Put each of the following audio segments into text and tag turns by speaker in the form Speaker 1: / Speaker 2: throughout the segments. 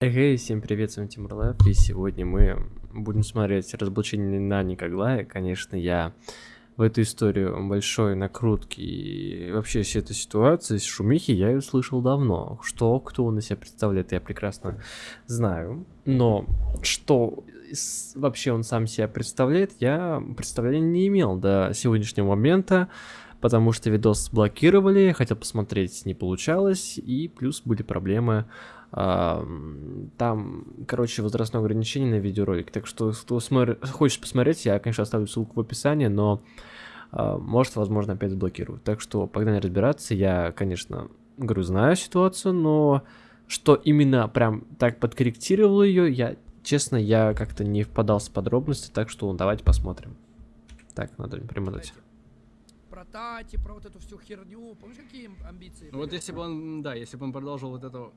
Speaker 1: Эй, всем привет, с вами Тимур Лайф, и сегодня мы будем смотреть разоблачение на Никоглая. Конечно, я в эту историю большой накрутки и вообще всю эту ситуацию с шумихи я ее слышал давно. Что, кто он из себя представляет, я прекрасно знаю. Но что вообще он сам себя представляет, я представления не имел до сегодняшнего момента. Потому что видос блокировали, хотел посмотреть, не получалось, и плюс были проблемы Ам, Там, короче, возрастное ограничение на видеоролик. Так что, кто смотр- хочет посмотреть, я, конечно, оставлю ссылку в описании, но а, может, возможно, опять заблокируют. Так что погнали разбираться. Я, конечно, говорю, знаю ситуацию, но что именно прям так подкорректировал ее, я, честно, я как-то не впадал в подробности, так что давайте посмотрим. Так, надо примотать.
Speaker 2: Про Тати, про вот эту всю херню. Помнишь, какие амбиции?
Speaker 3: Ну вот если бы он, да, если бы он продолжил вот это м,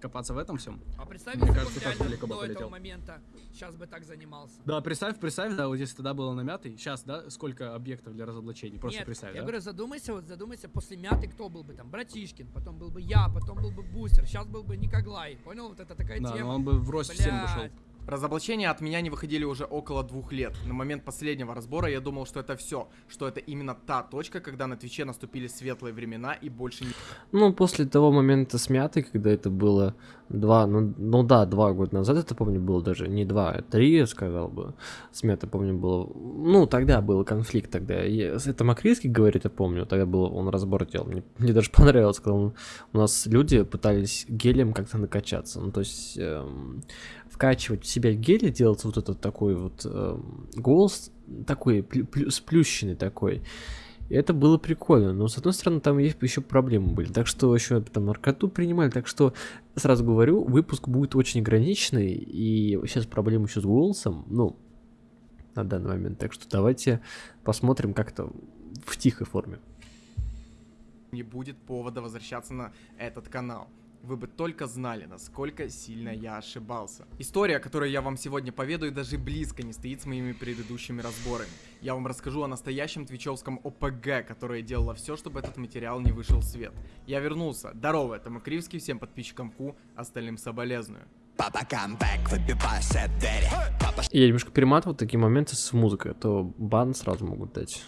Speaker 3: копаться в этом всем.
Speaker 2: А представь,
Speaker 3: Мне кажется, так далеко бы полетел.
Speaker 2: момента сейчас бы так занимался.
Speaker 3: Да, представь, представь, да, вот если тогда было на мятый, сейчас, да, сколько объектов для разоблачений, просто
Speaker 2: Нет,
Speaker 3: представь,
Speaker 2: я
Speaker 3: да?
Speaker 2: говорю, задумайся, вот задумайся, после мяты кто был бы там? Братишкин, потом был бы я, потом был бы Бустер, сейчас был бы Никоглай. Понял? Вот это такая
Speaker 3: Да,
Speaker 2: тема.
Speaker 3: но он бы в рост всем вышел.
Speaker 4: Разоблачения от меня не выходили уже около двух лет. На момент последнего разбора я думал, что это все, что это именно та точка, когда на Твиче наступили светлые времена и больше не...
Speaker 1: Ну, после того момента с когда это было два, ну, ну да, два года назад, это помню, было даже не два, а три, я сказал бы. С помню, было, ну, тогда был конфликт тогда. Я, это Макрийский говорит, я помню, тогда был, он разбор делал. Мне, мне даже понравилось, когда он- у нас люди пытались гелем как-то накачаться. Ну, то есть эм, вкачивать в себя гель и делать вот этот такой вот эм, голос, такой плю- сплющенный такой. И это было прикольно, но с одной стороны там есть еще проблемы были, так что еще там наркоту принимали, так что сразу говорю, выпуск будет очень ограниченный, и сейчас проблемы еще с голосом, ну, на данный момент, так что давайте посмотрим как-то в тихой форме.
Speaker 4: не будет повода возвращаться на этот канал. Вы бы только знали, насколько сильно я ошибался. История, которую я вам сегодня поведаю, даже близко не стоит с моими предыдущими разборами. Я вам расскажу о настоящем твичевском ОПГ, которое делало все, чтобы этот материал не вышел в свет. Я вернулся. Здорово, это Макривский, всем подписчикам Ку, остальным соболезную.
Speaker 5: Папа камбэк, Папа
Speaker 1: Я немножко перематывал такие моменты с музыкой, а то бан сразу могут дать.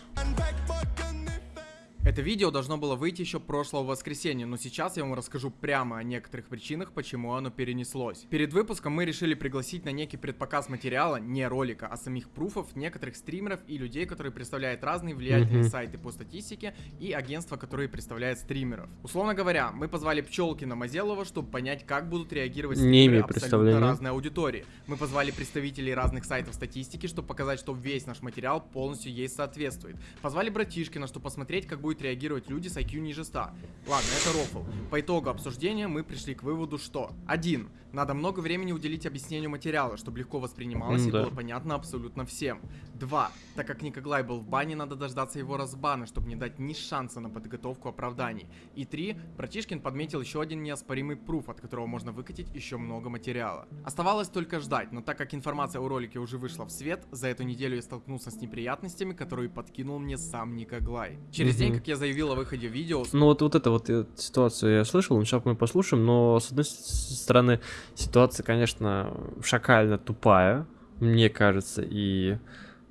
Speaker 4: Это видео должно было выйти еще прошлого воскресенья, но сейчас я вам расскажу прямо о некоторых причинах, почему оно перенеслось. Перед выпуском мы решили пригласить на некий предпоказ материала, не ролика, а самих пруфов некоторых стримеров и людей, которые представляют разные влиятельные
Speaker 1: Мгм.
Speaker 4: сайты по статистике и агентства, которые представляют стримеров. Условно говоря, мы позвали Пчелкина Мазелова, чтобы понять, как будут реагировать
Speaker 1: Не
Speaker 4: стримеры абсолютно разной аудитории. Мы позвали представителей разных сайтов статистики, чтобы показать, что весь наш материал полностью ей соответствует. Позвали братишкина, чтобы посмотреть, как будет реагировать люди с IQ ниже 100. Ладно, это рофл. По итогу обсуждения мы пришли к выводу, что 1. Надо много времени уделить объяснению материала, чтобы легко воспринималось и
Speaker 1: М-да.
Speaker 4: было понятно абсолютно всем. 2. Так как Никоглай был в бане, надо дождаться его разбана, чтобы не дать ни шанса на подготовку оправданий. И 3. Братишкин подметил еще один неоспоримый пруф, от которого можно выкатить еще много материала. Оставалось только ждать, но так как информация о ролике уже вышла в свет, за эту неделю я столкнулся с неприятностями, которые подкинул мне сам Никоглай. Через день,
Speaker 1: Мгм.
Speaker 4: как я заявил о выходе видео,
Speaker 1: Ну вот, вот это вот э, ситуацию я слышал, сейчас мы послушаем, но с одной стороны ситуация, конечно, шакально тупая, мне кажется, и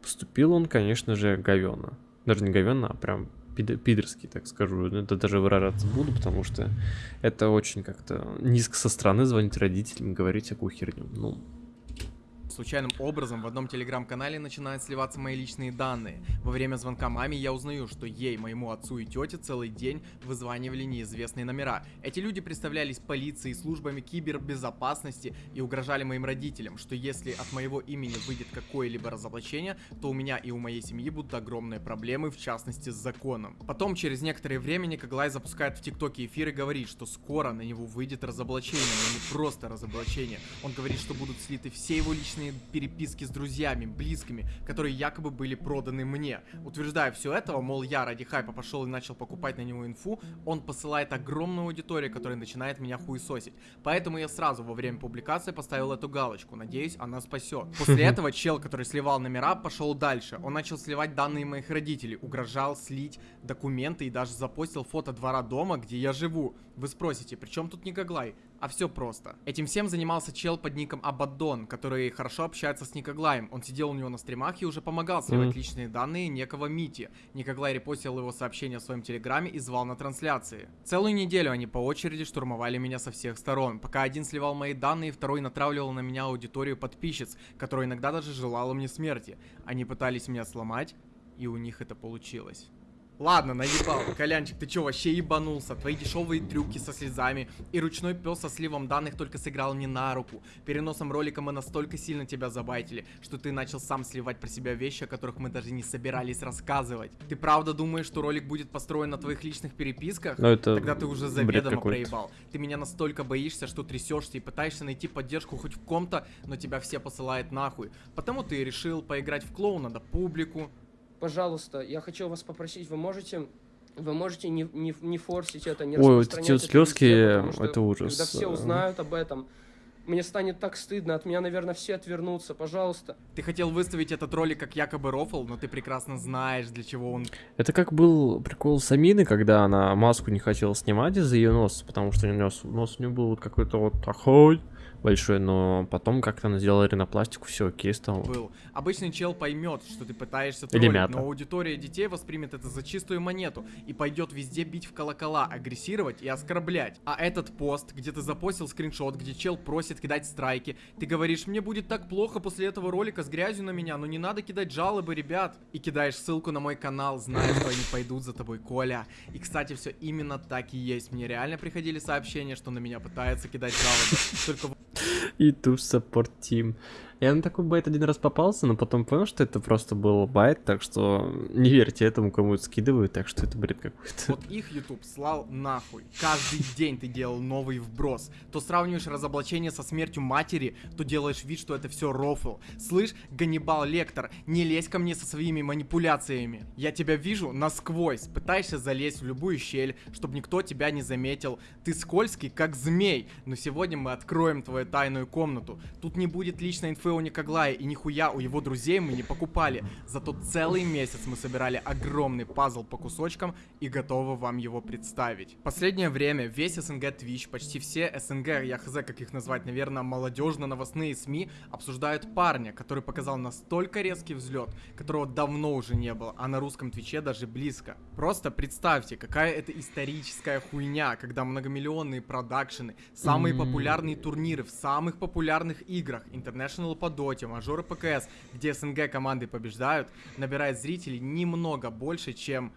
Speaker 1: поступил он, конечно же, говенно. Даже не говенно, а прям пид- пидорский, так скажу. Ну, Это даже выражаться буду, потому что это очень как-то низко со стороны звонить родителям говорить всякую херню. Ну,
Speaker 4: Случайным образом в одном телеграм-канале начинают сливаться мои личные данные. Во время звонка маме я узнаю, что ей, моему отцу и тете целый день вызванивали неизвестные номера. Эти люди представлялись полицией, службами кибербезопасности и угрожали моим родителям, что если от моего имени выйдет какое-либо разоблачение, то у меня и у моей семьи будут огромные проблемы, в частности с законом. Потом, через некоторое время, Николай запускает в ТикТоке эфир и говорит, что скоро на него выйдет разоблачение, но не просто разоблачение. Он говорит, что будут слиты все его личные личные переписки с друзьями, близкими, которые якобы были проданы мне. Утверждая все этого, мол, я ради хайпа пошел и начал покупать на него инфу, он посылает огромную аудиторию, которая начинает меня хуесосить. Поэтому я сразу во время публикации поставил эту галочку. Надеюсь, она спасет. После этого чел, который сливал номера, пошел дальше. Он начал сливать данные моих родителей, угрожал слить документы и даже запостил фото двора дома, где я живу. Вы спросите, при чем тут Никоглай? А все просто. Этим всем занимался чел под ником Абаддон, который хорошо общается с Никоглаем. Он сидел у него на стримах и уже помогал сливать
Speaker 1: Мгм.
Speaker 4: личные данные некого Мити. Никоглай репостил его сообщение в своем телеграме и звал на трансляции. Целую неделю они по очереди штурмовали меня со всех сторон, пока один сливал мои данные, второй натравливал на меня аудиторию подписчиц, которая иногда даже желала мне смерти. Они пытались меня сломать, и у них это получилось. Ладно, наебал. Колянчик, ты чё, вообще ебанулся? Твои дешевые трюки со слезами и ручной пес со сливом данных только сыграл мне на руку. Переносом ролика мы настолько сильно тебя забайтили, что ты начал сам сливать про себя вещи, о которых мы даже не собирались рассказывать. Ты правда думаешь, что ролик будет построен на твоих личных переписках?
Speaker 1: Ну, это
Speaker 4: Тогда ты уже заведомо проебал. Ты меня настолько боишься, что трясешься и пытаешься найти поддержку хоть в ком-то, но тебя все посылают нахуй. Потому ты и решил поиграть в клоуна да публику.
Speaker 6: Пожалуйста, я хочу вас попросить, вы можете, вы можете не, не, не форсить это, не
Speaker 1: Ой, вот эти вот
Speaker 6: это везде,
Speaker 1: слезки,
Speaker 6: потому что
Speaker 1: это ужас.
Speaker 6: Когда все узнают об этом, мне станет так стыдно, от меня, наверное, все отвернутся, пожалуйста.
Speaker 4: Ты хотел выставить этот ролик как якобы рофл, но ты прекрасно знаешь, для чего он
Speaker 1: Это как был прикол с Аминой, когда она маску не хотела снимать из-за ее носа, потому что у нее нос, нос у нее был вот какой-то вот такой большой, но потом как-то она сделала ринопластику, все окей стало.
Speaker 4: был. Обычный чел поймет, что ты пытаешься
Speaker 1: Или
Speaker 4: троллить,
Speaker 1: мята.
Speaker 4: но аудитория детей воспримет это за чистую монету и пойдет везде бить в колокола, агрессировать и оскорблять. А этот пост, где ты запостил скриншот, где чел просит кидать страйки, ты говоришь, мне будет так плохо после этого ролика с грязью на меня, но не надо кидать жалобы, ребят. И кидаешь ссылку на мой канал, зная, что они пойдут за тобой, Коля. И, кстати, все именно так и есть. Мне реально приходили сообщения, что на меня пытаются кидать жалобы. Только
Speaker 1: И ту support team. Я на такой байт один раз попался, но потом понял, что это просто был байт, так что не верьте этому, кому это скидывают, так что это бред какой-то.
Speaker 4: Вот их YouTube слал нахуй. Каждый день ты делал новый вброс. То сравниваешь разоблачение со смертью матери, то делаешь вид, что это все рофл. Слышь, Ганнибал Лектор, не лезь ко мне со своими манипуляциями. Я тебя вижу насквозь. Пытаешься залезть в любую щель, чтобы никто тебя не заметил. Ты скользкий, как змей. Но сегодня мы откроем твою тайную комнату. Тут не будет личной инфы у Никоглая, и нихуя у его друзей мы не покупали. Зато целый месяц мы собирали огромный пазл по кусочкам и готовы вам его представить. Последнее время весь СНГ Twitch, почти все СНГ, я хз, как их назвать, наверное, молодежно-новостные СМИ, обсуждают парня, который показал настолько резкий взлет, которого давно уже не было, а на русском Твиче даже близко. Просто представьте, какая это историческая хуйня, когда многомиллионные продакшены, самые популярные турниры в самых популярных играх, International по доте, мажоры ПКС, где СНГ команды побеждают, набирает зрителей немного больше, чем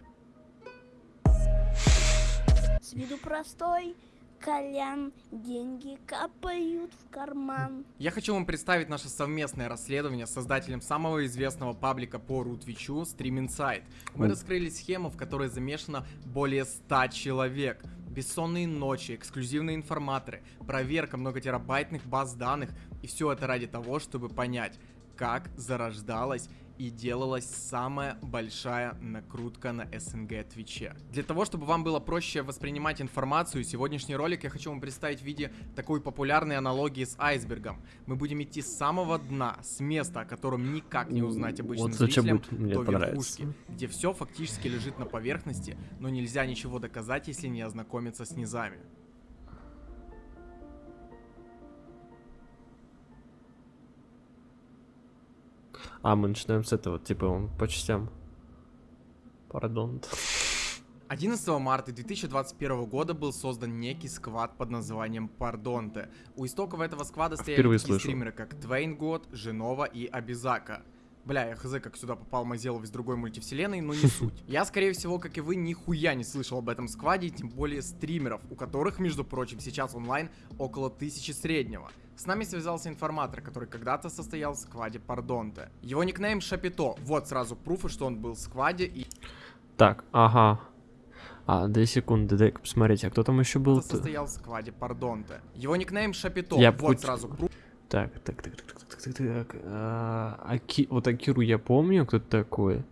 Speaker 7: С виду простой, Колян, деньги капают в карман.
Speaker 4: Я хочу вам представить наше совместное расследование с создателем самого известного паблика по Рутвичу Stream Insight. Мы раскрыли схему, в которой замешано более 100 человек. Бессонные ночи, эксклюзивные информаторы, проверка многотерабайтных баз данных. И все это ради того, чтобы понять, как зарождалась и делалась самая большая накрутка на СНГ Твиче. Для того, чтобы вам было проще воспринимать информацию, сегодняшний ролик я хочу вам представить в виде такой популярной аналогии с айсбергом. Мы будем идти с самого дна, с места, о котором никак не узнать обычным
Speaker 1: Вот
Speaker 4: зрителям, до верхушки, где все фактически лежит на поверхности, но нельзя ничего доказать, если не ознакомиться с низами.
Speaker 1: А, мы начинаем с этого, типа, он по частям. Пардон.
Speaker 4: 11 марта 2021 года был создан некий сквад под названием Пардонте. У истоков этого сквада стояли
Speaker 1: Впервые
Speaker 4: такие
Speaker 1: слышу.
Speaker 4: стримеры, как Твейн Год, Женова и Абизака. Бля, я хз, как сюда попал Мазелов из другой мультивселенной, но не суть. Я, скорее всего, как и вы, нихуя не слышал об этом скваде, тем более стримеров, у которых, между прочим, сейчас онлайн около тысячи среднего. С нами связался информатор, который когда-то состоял в скваде Пардонте. Его никнейм Шапито. Вот сразу пруфы, что он был в скваде и
Speaker 1: Так, ага. А, две секунды, дай-ка посмотреть, а кто там еще был?
Speaker 4: состоял в скваде Пардонте. Его никнейм Шапито.
Speaker 1: Я
Speaker 4: вот
Speaker 1: хоть-
Speaker 4: сразу пруф.
Speaker 1: Так, так, так, так, так, так, так, так. а, Аки- Вот Акиру я помню, кто такой.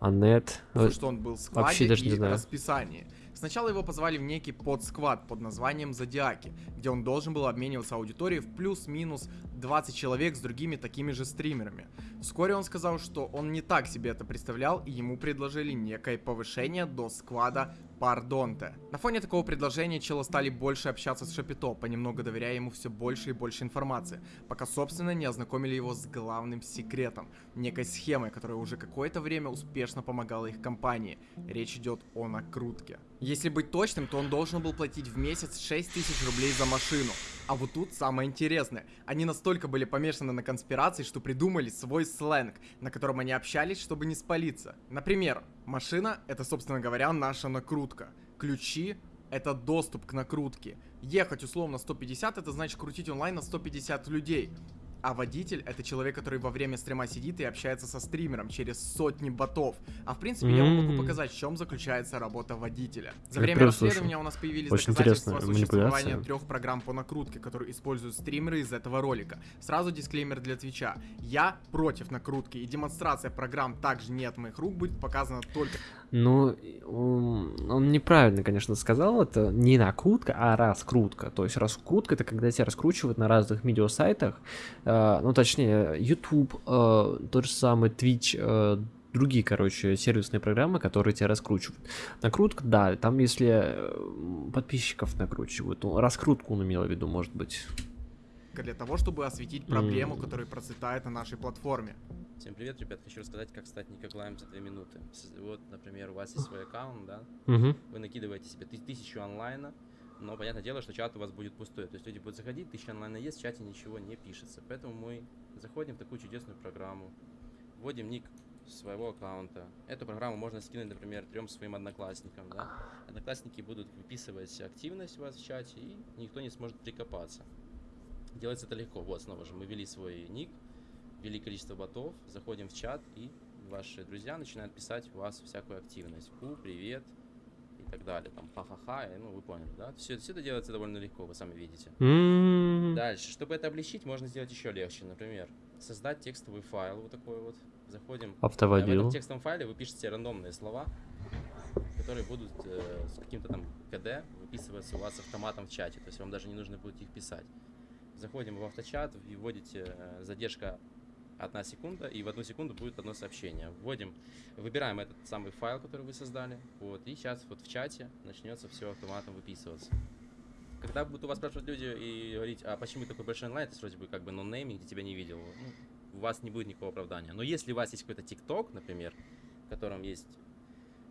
Speaker 1: Анет.
Speaker 4: Потому что он был в складе
Speaker 1: вообще даже не знаю.
Speaker 4: расписании. Сначала его позвали в некий подсквад под названием Зодиаки, где он должен был обмениваться аудиторией в плюс-минус 20 человек с другими такими же стримерами. Вскоре он сказал, что он не так себе это представлял, и ему предложили некое повышение до сквада Пардонте. На фоне такого предложения челы стали больше общаться с Шапито, понемногу доверяя ему все больше и больше информации, пока собственно не ознакомили его с главным секретом, некой схемой, которая уже какое-то время успешно помогала их компании. Речь идет о накрутке. Если быть точным, то он должен был платить в месяц 6 тысяч рублей за машину. А вот тут самое интересное. Они настолько были помешаны на конспирации, что придумали свой сленг, на котором они общались, чтобы не спалиться. Например, машина — это, собственно говоря, наша накрутка. Ключи — это доступ к накрутке. Ехать условно 150 — это значит крутить онлайн на 150 людей. А водитель — это человек, который во время стрима сидит и общается со стримером через сотни ботов. А в принципе, я вам могу
Speaker 1: М.
Speaker 4: показать, в чем заключается работа водителя. За время расследования
Speaker 1: слышу.
Speaker 4: у нас появились
Speaker 1: Очень
Speaker 4: доказательства существования трех программ по накрутке, которые используют стримеры из этого ролика. Сразу дисклеймер для Твича. Я против накрутки, и демонстрация программ также не от моих рук будет показана только
Speaker 1: Ну, он, неправильно, конечно, сказал, это не накрутка, а раскрутка. То есть раскрутка это когда тебя раскручивают на разных видеосайтах, э, ну точнее YouTube, э, тот же самый Twitch, э, другие, короче, сервисные программы, которые тебя раскручивают. Накрутка, да, там если э, подписчиков накручивают, ну, раскрутку он имел в виду, может быть.
Speaker 4: Для того, чтобы осветить проблему, которая процветает на нашей платформе.
Speaker 8: Всем привет, ребят. Хочу рассказать, как стать Никоглаем за 2 минуты. Вот, например, у вас есть свой аккаунт, да?
Speaker 1: Мгм.
Speaker 8: Вы накидываете себе ты- тысячу онлайна, но понятное дело, что чат у вас будет пустой. То есть люди будут заходить, тысяча онлайна есть, в чате ничего не пишется. Поэтому мы заходим в такую чудесную программу, вводим ник своего аккаунта. Эту программу можно скинуть, например, трем своим одноклассникам, да? Одноклассники будут выписывать активность у вас в чате, и никто не сможет прикопаться. Делается это легко. Вот, снова же, мы ввели свой ник, ввели количество ботов, заходим в чат, и ваши друзья начинают писать у вас всякую активность. У, привет, и так далее. Там ха-ха-ха, ну вы поняли, да? Все, все это делается довольно легко, вы сами видите.
Speaker 1: М,
Speaker 8: Дальше, чтобы это облегчить, можно сделать еще легче. Например, создать текстовый файл вот такой вот. Заходим. В
Speaker 1: Автоводил.
Speaker 8: этом текстовом файле вы пишете рандомные слова, которые будут э, с каким-то там КД выписываться у вас автоматом в чате. То есть вам даже не нужно будет их писать. Заходим в авточат и вводите э, задержка одна секунда, и в одну секунду будет одно сообщение. Вводим, выбираем этот самый файл, который вы создали, вот, и сейчас вот в чате начнется все автоматом выписываться. Когда будут у вас спрашивать люди и говорить, а почему такой большой онлайн, это вроде бы как бы ноннейм, где тебя не видел, ну, у вас не будет никакого оправдания. Но если у вас есть какой-то ТикТок, например, в котором есть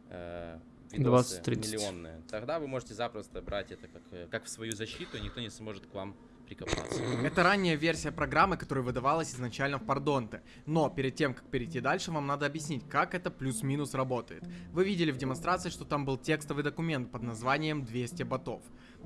Speaker 8: э, видосы
Speaker 1: 20-30.
Speaker 8: миллионные, тогда вы можете запросто брать это как, э, как в свою защиту, и никто не сможет к вам прикопаться.
Speaker 4: Это ранняя версия программы, которая выдавалась изначально в Пардонте. Но перед тем, как перейти дальше, вам надо объяснить, как это плюс-минус работает. Вы видели в демонстрации, что там был текстовый документ под названием 200 ботов.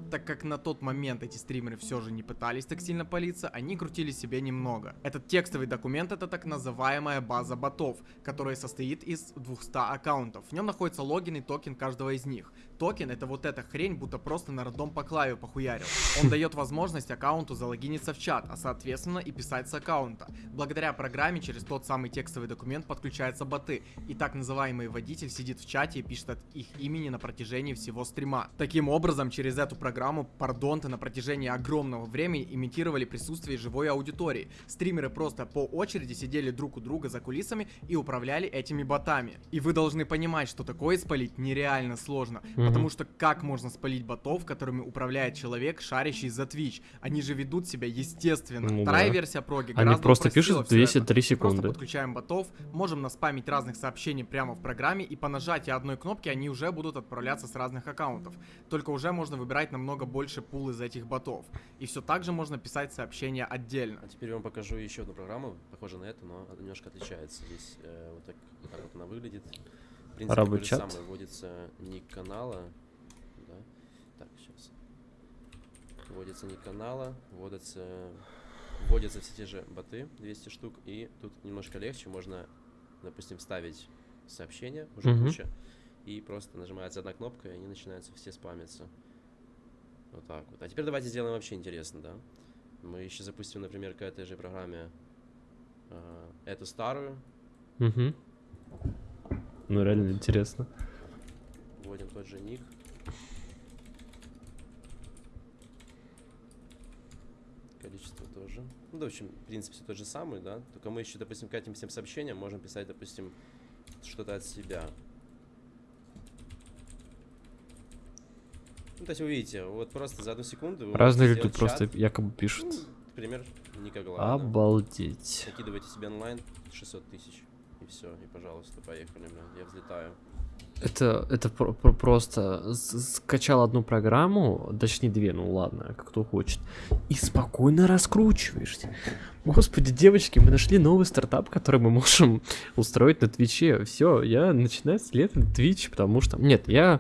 Speaker 4: Так как на тот момент эти стримеры все же не пытались так сильно палиться, они крутили себе немного. Этот текстовый документ это так называемая база ботов, которая состоит из 200 аккаунтов. В нем находится логин и токен каждого из них. Токен это вот эта хрень, будто просто на рандом по клаве похуярил. Он дает возможность аккаунту залогиниться в чат, а соответственно и писать с аккаунта. Благодаря программе через тот самый текстовый документ подключаются боты, и так называемый водитель сидит в чате и пишет от их имени на протяжении всего стрима. Таким образом, через эту программу пардонты на протяжении огромного времени имитировали присутствие живой аудитории. Стримеры просто по очереди сидели друг у друга за кулисами и управляли этими ботами. И вы должны понимать, что такое спалить нереально сложно,
Speaker 1: Мгм.
Speaker 4: Потому что как можно спалить ботов, которыми управляет человек, шарящий за Twitch? Они же ведут себя естественно.
Speaker 1: Ну
Speaker 4: Вторая
Speaker 1: да.
Speaker 4: версия проги
Speaker 1: Они
Speaker 4: гораздо
Speaker 1: просто пишут
Speaker 4: всё
Speaker 1: 203
Speaker 4: это. Просто
Speaker 1: секунды.
Speaker 4: подключаем ботов, можем наспамить разных сообщений прямо в программе, и по нажатии одной кнопки они уже будут отправляться с разных аккаунтов. Только уже можно выбирать намного больше пул из этих ботов. И все так же можно писать сообщения отдельно.
Speaker 8: А теперь я вам покажу еще одну программу, похожая на эту, но она немножко отличается. Здесь э, вот, так, вот так вот она выглядит. Принципе,
Speaker 1: Рабочий
Speaker 8: то же самое, вводится ник канала. Да. Так, сейчас. Вводится ник канала, вводятся, вводятся все те же боты, 200 штук, и тут немножко легче, можно, допустим, ставить сообщения, уже
Speaker 1: Мгм.
Speaker 8: куча, и просто нажимается одна кнопка, и они начинаются все спамиться. Вот так вот. А теперь давайте сделаем вообще интересно, да? Мы еще запустим, например, к этой же программе э, эту старую,
Speaker 1: Угу. Ну, реально интересно.
Speaker 8: вводим тот же ник. Количество тоже. Ну, да, в общем, в принципе, все тот же самый, да. Только мы еще, допустим, к этим всем сообщениям можем писать, допустим, что-то от себя. Ну, то есть вы видите, вот просто за одну секунду вы
Speaker 1: Разные люди
Speaker 8: сделать
Speaker 1: просто якобы пишут.
Speaker 8: Ну, например, Никоглада.
Speaker 1: Обалдеть.
Speaker 8: Закидывайте себе онлайн 600 тысяч. И все, и пожалуйста, поехали, бля, я взлетаю.
Speaker 1: Это, это про- про- просто с- скачал одну программу, точнее две, ну ладно, как кто хочет, и спокойно раскручиваешься. Господи, девочки, мы нашли новый стартап, который мы можем устроить на Твиче. Все, я начинаю следовать Twitch, потому что... Нет, я,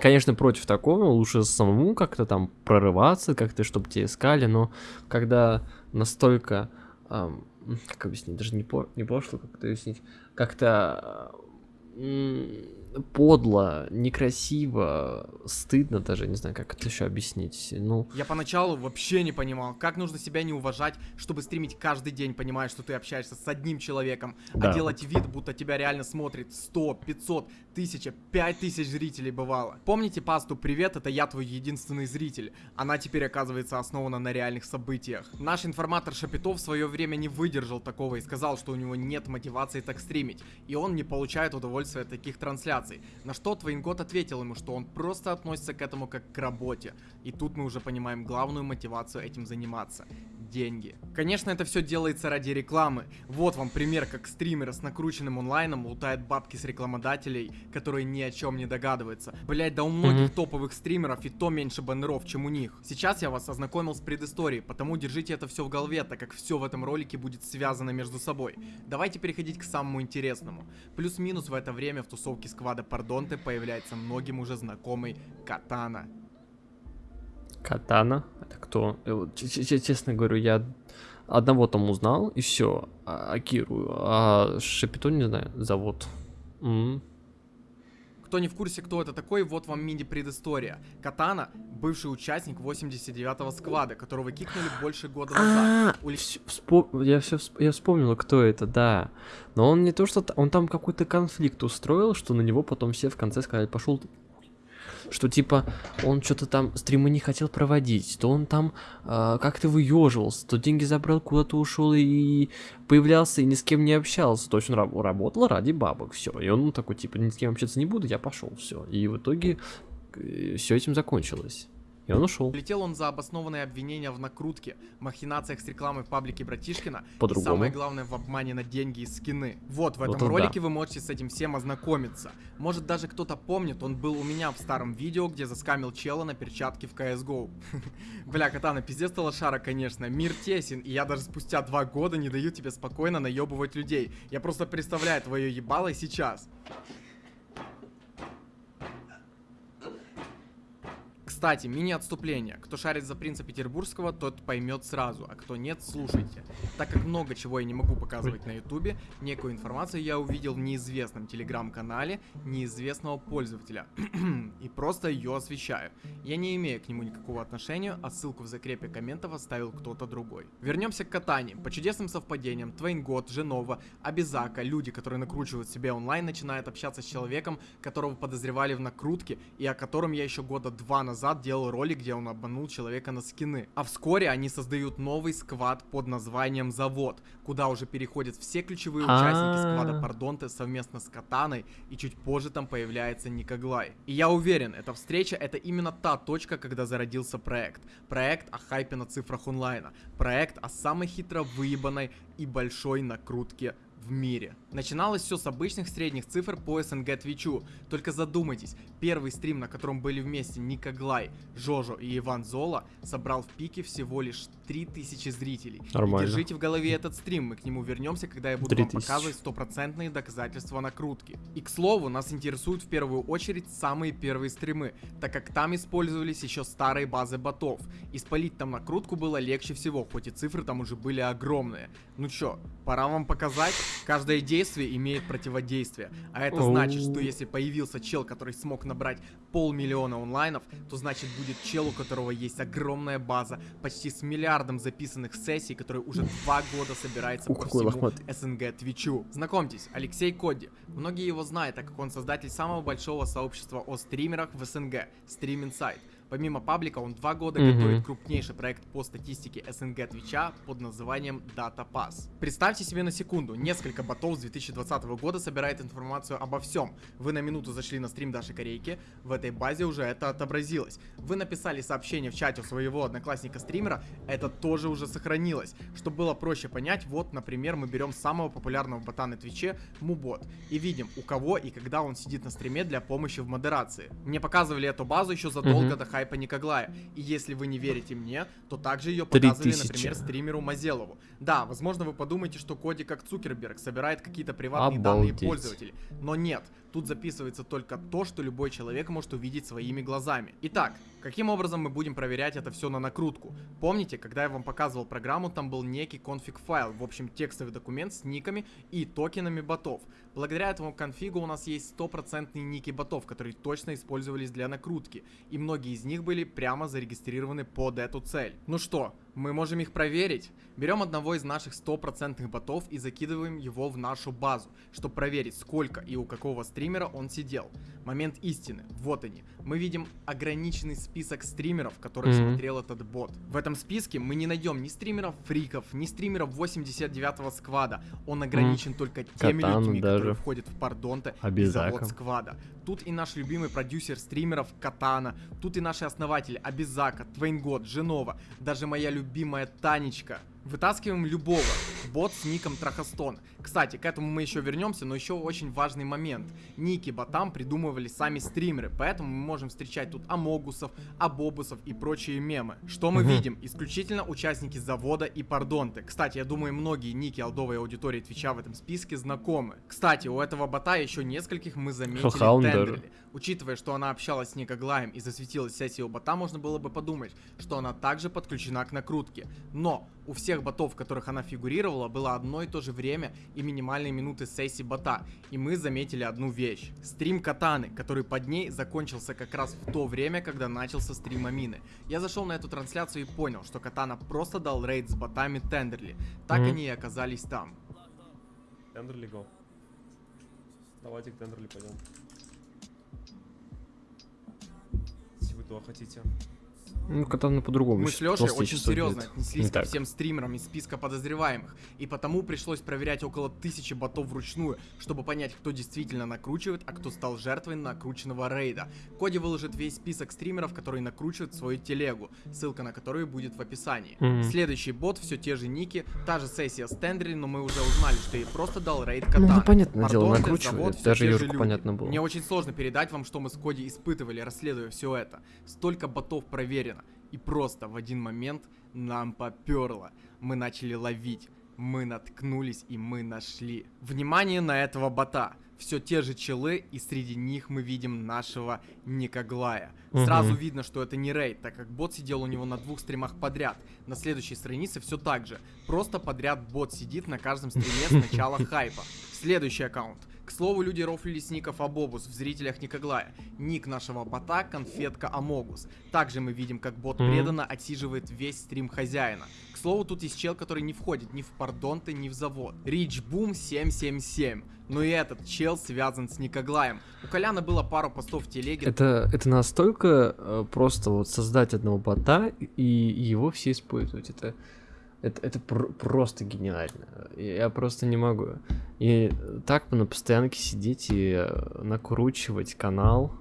Speaker 1: конечно, против такого, лучше самому как-то там прорываться, как-то, чтобы тебя искали, но когда настолько... как объяснить, даже не, по, не пошло, как это объяснить, как-то м, подло, некрасиво, стыдно даже, не знаю, как это еще объяснить. Ну,
Speaker 4: Я поначалу вообще не понимал, как нужно себя не уважать, чтобы стримить каждый день, понимая, что ты общаешься с одним человеком,
Speaker 1: Да.
Speaker 4: а делать вид, будто тебя реально смотрит 100, 500, 1000, 5000 зрителей бывало. Помните пасту «Привет, это я твой единственный зритель»? Она теперь оказывается основана на реальных событиях. Наш информатор Шапитов в свое время не выдержал такого и сказал, что у него нет мотивации так стримить, и он не получает удовольствия от таких трансляций. На что Твейнгот ответил ему, что он просто относится к этому как к работе. И тут мы уже понимаем главную мотивацию этим заниматься. Деньги. Конечно, это все делается ради рекламы. Вот вам пример, как стример с накрученным онлайном лутает бабки с рекламодателей, которые ни о чем не догадываются. Блять, да у многих
Speaker 1: Мгм.
Speaker 4: топовых стримеров и то меньше баннеров, чем у них. Сейчас я вас ознакомил с предысторией, потому держите это все в голове, так как все в этом ролике будет связано между собой. Давайте переходить к самому интересному. Плюс-минус в это время в тусовке сквада Пардонте появляется многим уже знакомый Катана.
Speaker 1: Катана, это кто? Э, Честно говорю, я одного там узнал, и все, Акиру, а Шапито не знаю, зовут. М.
Speaker 4: Кто не в курсе, кто это такой, вот вам мини-предыстория. Катана — бывший участник 89-го сквада, которого кикнули больше года
Speaker 1: А,
Speaker 4: назад.
Speaker 1: Всё, вспо- я все я вспомнил, кто это, да. Но он не то, что он там какой-то конфликт устроил, что на него потом все в конце сказали, пошел. Что типа он что-то там стримы не хотел проводить, то он там а, как-то выеживался, то деньги забрал, куда-то ушел и появлялся и ни с кем не общался. То есть он раб- работал ради бабок, все. И он такой, типа, ни с кем общаться не буду, я пошел, все. И в итоге все этим закончилось. И он ушел.
Speaker 4: Летел он за обоснованные обвинения в накрутке, махинациях с рекламой в паблике Братишкина и самое главное в обмане на деньги и скины. Вот, в этом
Speaker 1: Вот
Speaker 4: ролике вы можете с этим всем ознакомиться. Может даже кто-то помнит, он был у меня в старом видео, где заскамил чела на перчатке в CSGO. Бля, Катана, пиздец ты лошара, конечно. Мир тесен, и я даже спустя два года не даю тебе спокойно наебывать людей. Я просто представляю твое ебало сейчас. Кстати, мини-отступление. Кто шарит за принца Петербургского, тот поймет сразу, а кто нет, слушайте. Так как много чего я не могу показывать на ютубе, некую информацию я увидел в неизвестном телеграм-канале неизвестного пользователя. И просто ее освещаю. Я не имею к нему никакого отношения, а ссылку в закрепе комментов оставил кто-то другой. Вернемся к катанию. По чудесным совпадениям, Твейнгот, Женова, Абизака, люди, которые накручивают себе онлайн, начинают общаться с человеком, которого подозревали в накрутке, и о котором я еще года два назад делал ролик, где он обманул человека на скины. А вскоре они создают новый сквад под названием Завод, куда уже переходят все ключевые участники сквада
Speaker 1: А.
Speaker 4: Пардонте совместно с Катаной, и чуть позже там появляется Никоглай. И я уверен, эта встреча это именно та точка, когда зародился проект. Проект о хайпе на цифрах онлайна. Проект о самой хитро выебанной и большой накрутке в мире. Начиналось все с обычных средних цифр по СНГ Твичу. Только задумайтесь, первый стрим, на котором были вместе Никоглай, Жожо и Иван Зола, собрал в пике всего лишь 3000 зрителей. И
Speaker 1: Нормально.
Speaker 4: держите в голове этот стрим, мы к нему вернемся, когда я буду вам
Speaker 1: 3000.
Speaker 4: показывать стопроцентные доказательства накрутки. И к слову, нас интересуют в первую очередь самые первые стримы, так как там использовались еще старые базы ботов. И спалить там накрутку было легче всего, хоть и цифры там уже были огромные. Ну чё, пора вам показать? Каждое действие имеет противодействие. А это значит, что если появился чел, который смог набрать полмиллиона онлайнов, то значит будет чел, у которого есть огромная база, почти с миллиардом записанных сессий, который уже два года собирается
Speaker 1: Ух,
Speaker 4: по всему
Speaker 1: лохматый.
Speaker 4: СНГ Твичу. Знакомьтесь, Алексей Коди. Многие его знают, так как он создатель самого большого сообщества о стримерах в СНГ, Stream Insight. Помимо паблика, он два года
Speaker 1: Мгм.
Speaker 4: готовит крупнейший проект по статистике СНГ Твича под названием Data Pass. Представьте себе на секунду, несколько ботов с 2020 года собирает информацию обо всем. Вы на минуту зашли на стрим Даши Корейки, в этой базе уже это отобразилось. Вы написали сообщение в чате у своего одноклассника-стримера, это тоже уже сохранилось. Чтобы было проще понять, вот, например, мы берем самого популярного бота на Твиче, Мубот, и видим, у кого и когда он сидит на стриме для помощи в модерации. Мне показывали эту базу еще задолго
Speaker 1: Мгм.
Speaker 4: до хайпа Никоглая, и если вы не верите мне, то также ее показывали,
Speaker 1: тысячи.
Speaker 4: например, стримеру Мазелову. Да, возможно, вы подумаете, что Коди как Цукерберг собирает какие-то приватные данные
Speaker 1: Обалдеть.
Speaker 4: пользователей, но нет. Тут записывается только то, что любой человек может увидеть своими глазами. Итак, каким образом мы будем проверять это все на накрутку? Помните, когда я вам показывал программу, там был некий конфиг-файл, в общем текстовый документ с никами и токенами ботов. Благодаря этому конфигу у нас есть стопроцентные ники ботов, которые точно использовались для накрутки, и многие из них были прямо зарегистрированы под эту цель. Ну что, мы можем их проверить? Берем одного из наших стопроцентных ботов и закидываем его в нашу базу, чтобы проверить, сколько и у какого стримера он сидел. Момент истины. Вот они. Мы видим ограниченный список стримеров, которые
Speaker 1: Мгм.
Speaker 4: смотрел этот бот. В этом списке мы не найдем ни стримеров фриков, ни стримеров 89-го сквада. Он ограничен только теми
Speaker 1: Катану
Speaker 4: людьми,
Speaker 1: даже.
Speaker 4: которые входят в пардонте и завод сквада. Тут и наш любимый продюсер стримеров Катана, тут и наши основатели Абизака, Твейнгод, Женова, даже моя любимая Танечка. Вытаскиваем любого. Бот с ником Трахастон. Кстати, к этому мы еще вернемся, но еще очень важный момент. Ники ботам придумывали сами стримеры, поэтому мы можем встречать тут Амогусов, Абобусов и прочие мемы. Что мы
Speaker 1: Мгм.
Speaker 4: видим? Исключительно участники завода и пардонты. Кстати, я думаю, многие ники алдовой аудитории Твича в этом списке знакомы. Кстати, у этого бота еще нескольких мы заметили. Тендерли. Учитывая, что она общалась с Никоглаем и засветилась сессия у бота, можно было бы подумать, что она также подключена к накрутке. Но у всех ботов, в которых она фигурировала, было одно и то же время и минимальные минуты сессии бота. И мы заметили одну вещь. Стрим Катаны, который под ней закончился как раз в то время, когда начался стрим Амины. Я зашел на эту трансляцию и понял, что Катана просто дал рейд с ботами Тендерли. Так
Speaker 1: Мгм.
Speaker 4: они и оказались там.
Speaker 9: Тендерли го. Давайте к Тендерли пойдем. Если вы туда хотите.
Speaker 1: Ну, катана по-другому.
Speaker 4: Мы с Лешей очень серьезно отнеслись
Speaker 1: Не
Speaker 4: ко всем стримерам из списка подозреваемых, и потому пришлось проверять около тысячи ботов вручную, чтобы понять, кто действительно накручивает, а кто стал жертвой накрученного рейда. Коди выложит весь список стримеров, которые накручивают свою телегу, ссылка на которую будет в описании.
Speaker 1: Мгм.
Speaker 4: Следующий бот, все те же ники, та же сессия с Тендери, но мы уже узнали, что ей просто дал рейд
Speaker 1: Ну,
Speaker 4: Катана.
Speaker 1: ну, понятное дело, накручивает.
Speaker 4: завод,
Speaker 1: Даже
Speaker 4: люди.
Speaker 1: понятно было.
Speaker 4: Мне очень сложно передать вам, что мы с Коди испытывали, расследуя все это. Столько ботов проверено. И просто в один момент нам поперло. Мы начали ловить. Мы наткнулись и мы нашли. Внимание на этого бота. Все те же челы, и среди них мы видим нашего Никоглая. Сразу
Speaker 1: Мгм.
Speaker 4: видно, что это не рейд, так как бот сидел у него на двух стримах подряд. На следующей странице все так же. Просто подряд бот сидит на каждом стриме с начала хайпа. Следующий аккаунт. К слову, люди рофлили с ников Абобус в зрителях Никоглая. Ник нашего бота конфетка Амогус. Также мы видим, как бот преданно отсиживает весь стрим хозяина. К слову, тут есть чел, который не входит ни в Пардонты, ни в завод. Рич Бум 777. Но и этот чел связан с Никоглаем. У Коляна было пару постов в телеге.
Speaker 1: Это, это настолько э, просто вот создать одного бота и его все использовать. Это, это, это пр- просто гениально. Я просто не могу. И так на постоянке сидеть и э, накручивать канал.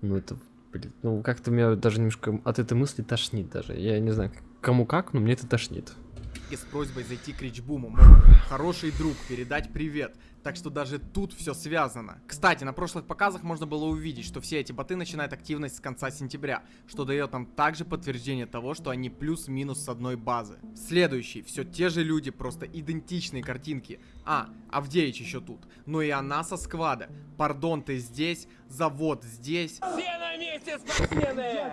Speaker 1: Ну это, блин, ну как-то меня даже немножко от этой мысли тошнит даже. Я не знаю, кому как, но мне это тошнит.
Speaker 4: с просьбой зайти к Ричбуму. Хороший друг, передать привет. Так что даже тут все связано. Кстати, на прошлых показах можно было увидеть, что все эти боты начинают активность с конца сентября, что дает нам также подтверждение того, что они плюс-минус с одной базы. Следующий, все те же люди, просто идентичные картинки. А, Авдеич еще тут. Но и она со сквада. Пардон, ты здесь, завод здесь.
Speaker 10: Все на месте, спортсмены!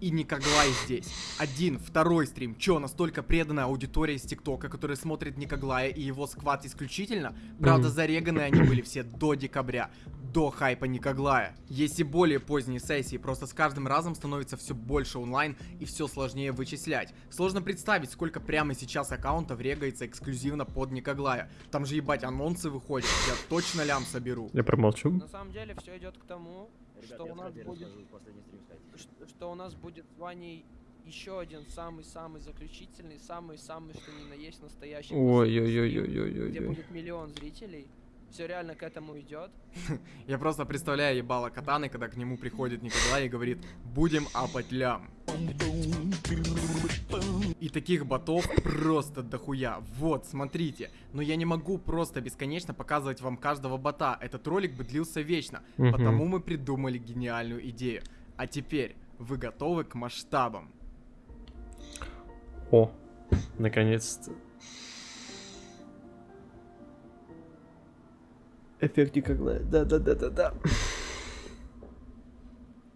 Speaker 4: И Никоглай здесь. Один, второй стрим. Чё, настолько преданная аудитория из ТикТока, которая смотрит Никоглая и его сквад исключительно? Правда,
Speaker 1: Мгм.
Speaker 4: зареганы они были все до декабря. До хайпа Никоглая. Есть и более поздние сессии, просто с каждым разом становится все больше онлайн и все сложнее вычислять. Сложно представить, сколько прямо сейчас аккаунтов регается эксклюзивно под Никоглая. Там же ебать анонсы выходят, я точно лям соберу.
Speaker 1: Я промолчу.
Speaker 6: На самом деле все идет к тому, что у нас будет, ш- что у нас будет с Ваней еще один самый-самый заключительный, самый-самый, что ни на есть настоящий. стрим, где
Speaker 1: Ой-ой-ой-ой-ой-ой.
Speaker 6: будет миллион зрителей. Все реально к этому идет.
Speaker 4: Я просто представляю ебало катаны, когда к нему приходит Николай и говорит «Будем апать лям». И таких ботов просто дохуя. Вот, смотрите. Но я не могу просто бесконечно показывать вам каждого бота. Этот ролик бы длился вечно.
Speaker 1: Мгм.
Speaker 4: Потому мы придумали гениальную идею. А теперь вы готовы к масштабам?
Speaker 1: О, наконец-то. Эффект Никоглая. Да-да-да-да-да.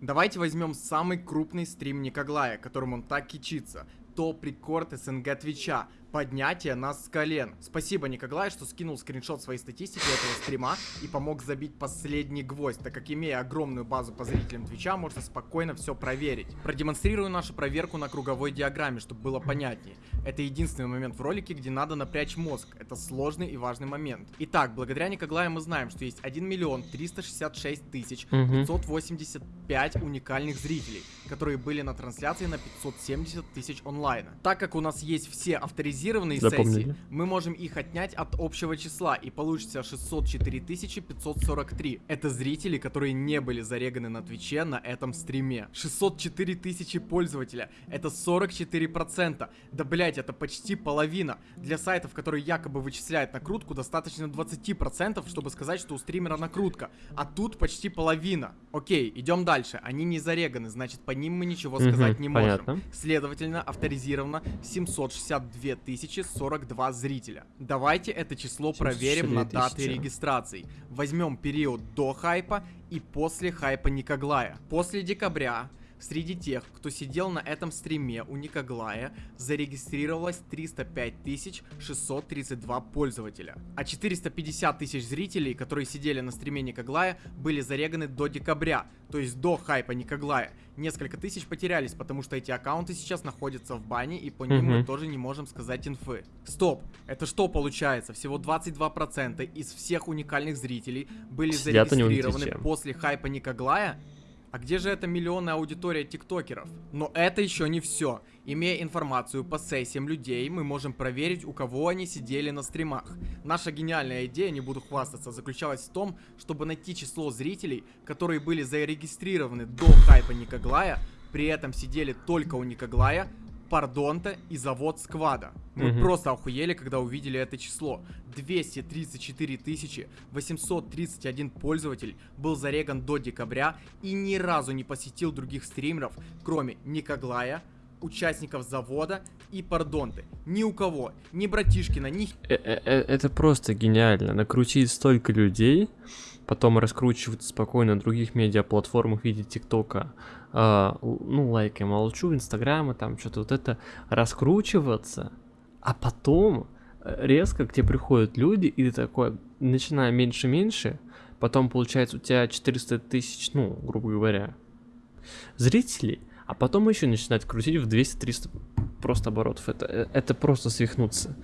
Speaker 4: Давайте возьмем самый крупный стрим Никоглая, которым он так кичится. Топ-рекорд СНГ Твича. Поднятие нас с колен. Спасибо, Никоглай, что скинул скриншот своей статистики этого стрима и помог забить последний гвоздь, так как имея огромную базу по зрителям Твича, можно спокойно все проверить. Продемонстрирую нашу проверку на круговой диаграмме, чтобы было понятнее. Это единственный момент в ролике, где надо напрячь мозг. Это сложный и важный момент. Итак, благодаря Никоглаю мы знаем, что есть 1 миллион 366 тысяч
Speaker 1: Мгм.
Speaker 4: 585 уникальных зрителей, которые были на трансляции на 570 тысяч онлайна. Так как у нас есть все авторизированные
Speaker 1: Запомнили.
Speaker 4: сессии, мы можем их отнять от общего числа и получится 604 543. Это зрители, которые не были зареганы на Твиче на этом стриме. 604 тысячи пользователя. Это 44%. Да блять, это почти половина. Для сайтов, которые якобы вычисляют накрутку, достаточно 20%, чтобы сказать, что у стримера накрутка. А тут почти половина. Окей, идем дальше. Они не зареганы, значит по ним мы ничего сказать не можем.
Speaker 1: понятно.
Speaker 4: Следовательно, авторизировано 762 042 зрителя. Давайте это число проверим на
Speaker 1: 762
Speaker 4: даты
Speaker 1: тысячи.
Speaker 4: регистраций. Возьмем период до хайпа и после хайпа Никоглая. После декабря Среди тех, кто сидел на этом стриме у Никоглая, зарегистрировалось 305 632 пользователя. А 450 тысяч зрителей, которые сидели на стриме Никоглая, были зареганы до декабря, то есть до хайпа Никоглая. Несколько тысяч потерялись, потому что эти аккаунты сейчас находятся в бане, и по ним мы
Speaker 1: Мгм.
Speaker 4: тоже не можем сказать инфы. Стоп, это что получается? Всего 22% из всех уникальных зрителей были
Speaker 1: Сидят
Speaker 4: зарегистрированы после хайпа Никоглая? А где же эта миллионная аудитория тиктокеров? Но это еще не все. Имея информацию по сессиям людей, мы можем проверить, у кого они сидели на стримах. Наша гениальная идея, не буду хвастаться, заключалась в том, чтобы найти число зрителей, которые были зарегистрированы до хайпа Никоглая, при этом сидели только у Никоглая, Пардонта и завод Сквада. Мы
Speaker 1: Мгм.
Speaker 4: просто охуели, когда увидели это число. 234 тысячи 831 пользователь был зареган до декабря и ни разу не посетил других стримеров, кроме Никоглая, участников завода и Пардонты. Ни у кого, ни братишкина, ни
Speaker 1: Э, э, э, Это просто гениально. Накрутить столько людей, потом раскручивать спокойно на других медиаплатформах в виде ТикТока, л- ну, лайкай, молчу, Инстаграма, там что-то вот это, раскручиваться, а потом э, резко к тебе приходят люди, и ты такой, начиная меньше-меньше, потом получается у тебя 400 тысяч, ну, грубо говоря, зрителей, а потом еще начинать крутить в 200-300 просто оборотов. Это, э, это просто свихнуться.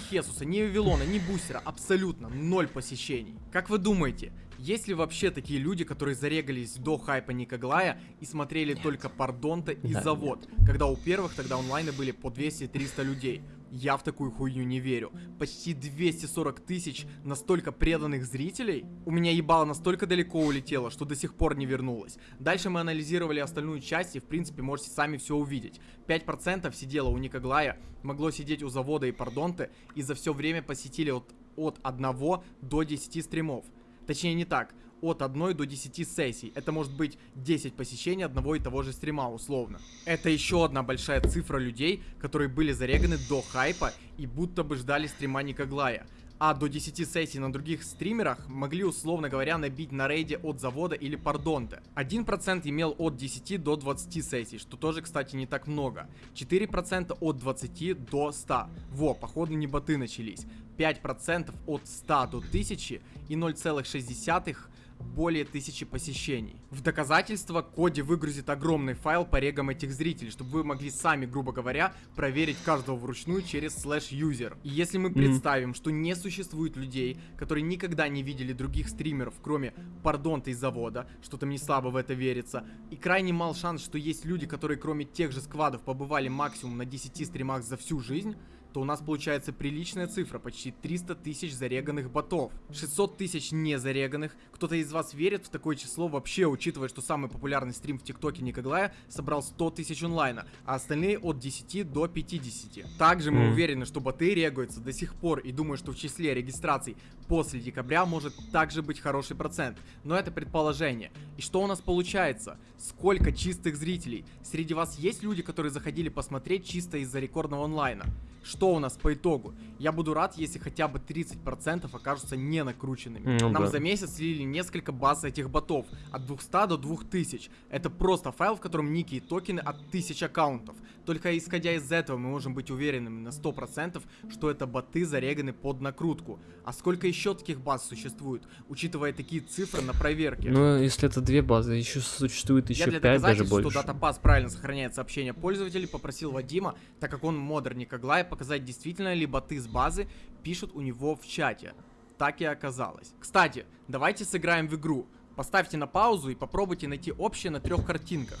Speaker 4: Хесуса, ни Вавилона, ни Бустера, абсолютно ноль посещений. Как вы думаете, есть ли вообще такие люди, которые зарегались до хайпа Никоглая и смотрели только Пардонта и
Speaker 1: Да,
Speaker 4: Завод, когда у первых тогда онлайны были по 200-300 людей? Я в такую хуйню не верю. Почти 240 тысяч настолько преданных зрителей? У меня ебало настолько далеко улетело, что до сих пор не вернулось. Дальше мы анализировали остальную часть и в принципе можете сами все увидеть. 5% сидело у Никоглая, могло сидеть у Завода и Пардонте и за все время посетили от, от 1 до 10 стримов. Точнее не так, от 1 до 10 сессий. Это может быть 10 посещений одного и того же стрима, условно. Это еще одна большая цифра людей, которые были зареганы до хайпа и будто бы ждали стрима Никоглая. а до 10 сессий на других стримерах могли, условно говоря, набить на рейде от завода или пардонте. 1% имел от 10 до 20 сессий, что тоже, кстати, не так много. 4% от 20 до 100. Во, походу не боты начались. 5% от 100 до 1000 и 0,6 более тысячи посещений. В доказательство Коди выгрузит огромный файл по регам этих зрителей, чтобы вы могли сами, грубо говоря, проверить каждого вручную через слэш юзер. И если мы представим, что не существует людей, которые никогда не видели других стримеров, кроме пардонта из завода, что-то мне слабо в это верится, и крайне мал шанс, что есть люди, которые кроме тех же сквадов побывали максимум на 10 стримах за всю жизнь, то у нас получается приличная цифра, почти 300 тысяч зареганных ботов. 600 тысяч не зареганных. Кто-то из вас верит в такое число вообще, учитывая, что самый популярный стрим в ТикТоке Никоглая собрал 100 тысяч онлайна, а остальные от 10 до 50. Также мы уверены, что боты регаются до сих пор и думаю, что в числе регистраций после декабря может также быть хороший процент. Но это предположение. И что у нас получается? Сколько чистых зрителей? Среди вас есть люди, которые заходили посмотреть чисто из-за рекордного онлайна? Что у нас по итогу? Я буду рад, если хотя бы 30% окажутся не накрученными.
Speaker 1: Ну
Speaker 4: Нам
Speaker 1: да.
Speaker 4: за месяц слили несколько баз этих ботов. От 200 до 2000. Это просто файл, в котором ники и токены от 1000 аккаунтов. Только исходя из этого мы можем быть уверенными на 100%, что это боты зареганы под накрутку. А сколько еще таких баз существует, учитывая такие цифры на проверке?
Speaker 1: Ну, если это две базы, еще существует еще
Speaker 4: Я для
Speaker 1: пять, даже
Speaker 4: доказательства,
Speaker 1: больше.
Speaker 4: что датапас правильно сохраняет сообщения пользователей, попросил Вадима, так как он модер Никоглая, показать действительно ли боты с базы пишут у него в чате. Так и оказалось. Кстати, давайте сыграем в игру. Поставьте на паузу и попробуйте найти общее на трех картинках.